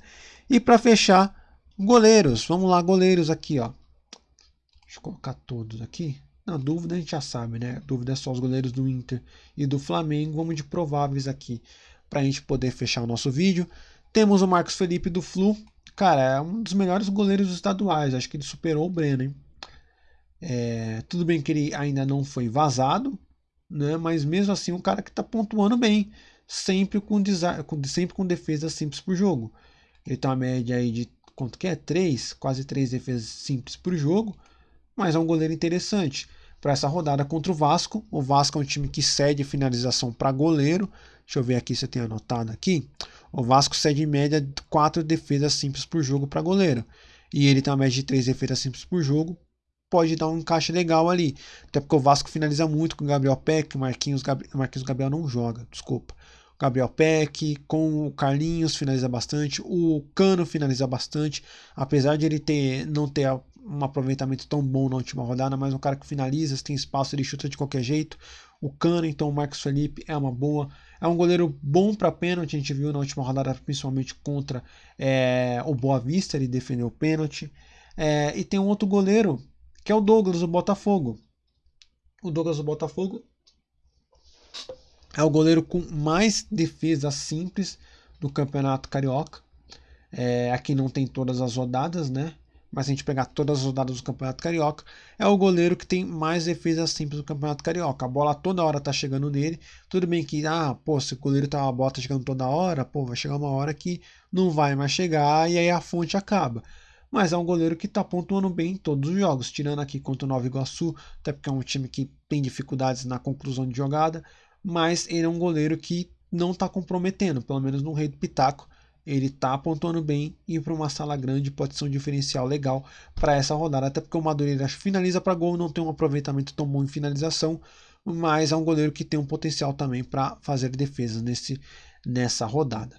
E para fechar, Goleiros, vamos lá, goleiros aqui, ó. Deixa eu colocar todos aqui. Na dúvida a gente já sabe, né? Dúvida é só os goleiros do Inter e do Flamengo. Vamos de prováveis aqui para a gente poder fechar o nosso vídeo. Temos o Marcos Felipe do Flu. Cara, é um dos melhores goleiros estaduais. Acho que ele superou o Breno, hein? É, tudo bem que ele ainda não foi vazado, né? Mas mesmo assim, um cara que está pontuando bem, sempre com, sempre com defesa simples por jogo. Ele tem uma média aí de quanto que é? 3, quase 3 defesas simples por jogo, mas é um goleiro interessante. Para essa rodada contra o Vasco, o Vasco é um time que cede finalização para goleiro. Deixa eu ver aqui se eu tenho anotado aqui. O Vasco cede em média 4 defesas simples por jogo para goleiro. E ele tem uma média de 3 defesas simples por jogo. pode dar um encaixe legal ali. Até porque o Vasco finaliza muito com o Gabriel Peck, Marquinhos, Gabri... Marquinhos Gabriel não joga, desculpa. Gabriel Peck, com o Carlinhos finaliza bastante, o Cano finaliza bastante, apesar de ele ter não ter um aproveitamento tão bom na última rodada, mas um cara que finaliza, se tem espaço, ele chuta de qualquer jeito. O Cano, então o Marcos Felipe é uma boa. É um goleiro bom para pênalti, a gente viu na última rodada, principalmente contra é, o Boa Vista, ele defendeu o pênalti. É, e tem um outro goleiro, que é o Douglas do Botafogo. O Douglas do Botafogo é o goleiro com mais defesas simples do Campeonato Carioca. É, aqui não tem todas as rodadas, né? mas se a gente pegar todas as rodadas do Campeonato Carioca, é o goleiro que tem mais defesas simples do Campeonato Carioca. A bola toda hora tá chegando nele. Tudo bem que, ah, pô, se o goleiro tá a bola tá chegando toda hora, pô, vai chegar uma hora que não vai mais chegar e aí a fonte acaba. Mas é um goleiro que tá pontuando bem em todos os jogos, tirando aqui contra o Nova Iguaçu, até porque é um time que tem dificuldades na conclusão de jogada, mas ele é um goleiro que não tá comprometendo, pelo menos no Rei do Pitaco ele tá pontuando bem e para uma sala grande pode ser um diferencial legal para essa rodada, até porque o Madureira finaliza para gol, não tem um aproveitamento tão bom em finalização, mas é um goleiro que tem um potencial também para fazer defesas nesse, nessa rodada.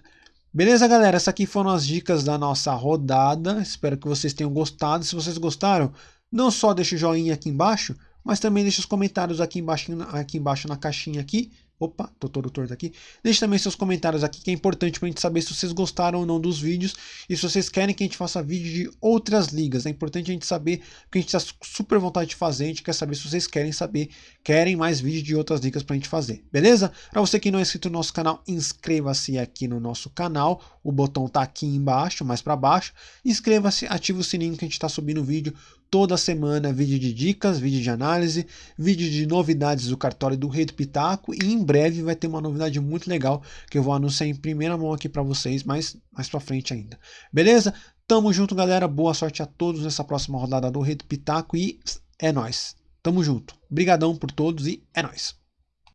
Beleza, galera? Essas aqui foram as dicas da nossa rodada. Espero que vocês tenham gostado. Se vocês gostaram, não só deixe o joinha aqui embaixo, mas também deixe os comentários aqui embaixo, aqui embaixo na caixinha aqui Opa, tô todo torto aqui. Deixe também seus comentários aqui, que é importante pra gente saber se vocês gostaram ou não dos vídeos e se vocês querem que a gente faça vídeo de outras ligas. É importante a gente saber, porque a gente tá super vontade de fazer, a gente quer saber se vocês querem saber, querem mais vídeos de outras ligas pra gente fazer, beleza? Pra você que não é inscrito no nosso canal, inscreva-se aqui no nosso canal, o botão tá aqui embaixo, mais pra baixo. Inscreva-se, ative o sininho que a gente tá subindo vídeo toda semana vídeo de dicas, vídeo de análise, vídeo de novidades do cartório do Rei do Pitaco e em breve vai ter uma novidade muito legal que eu vou anunciar em primeira mão aqui para vocês, mas mais para frente ainda. Beleza? Tamo junto, galera. Boa sorte a todos nessa próxima rodada do Rei do Pitaco e é nós. Tamo junto. Brigadão por todos e é nós.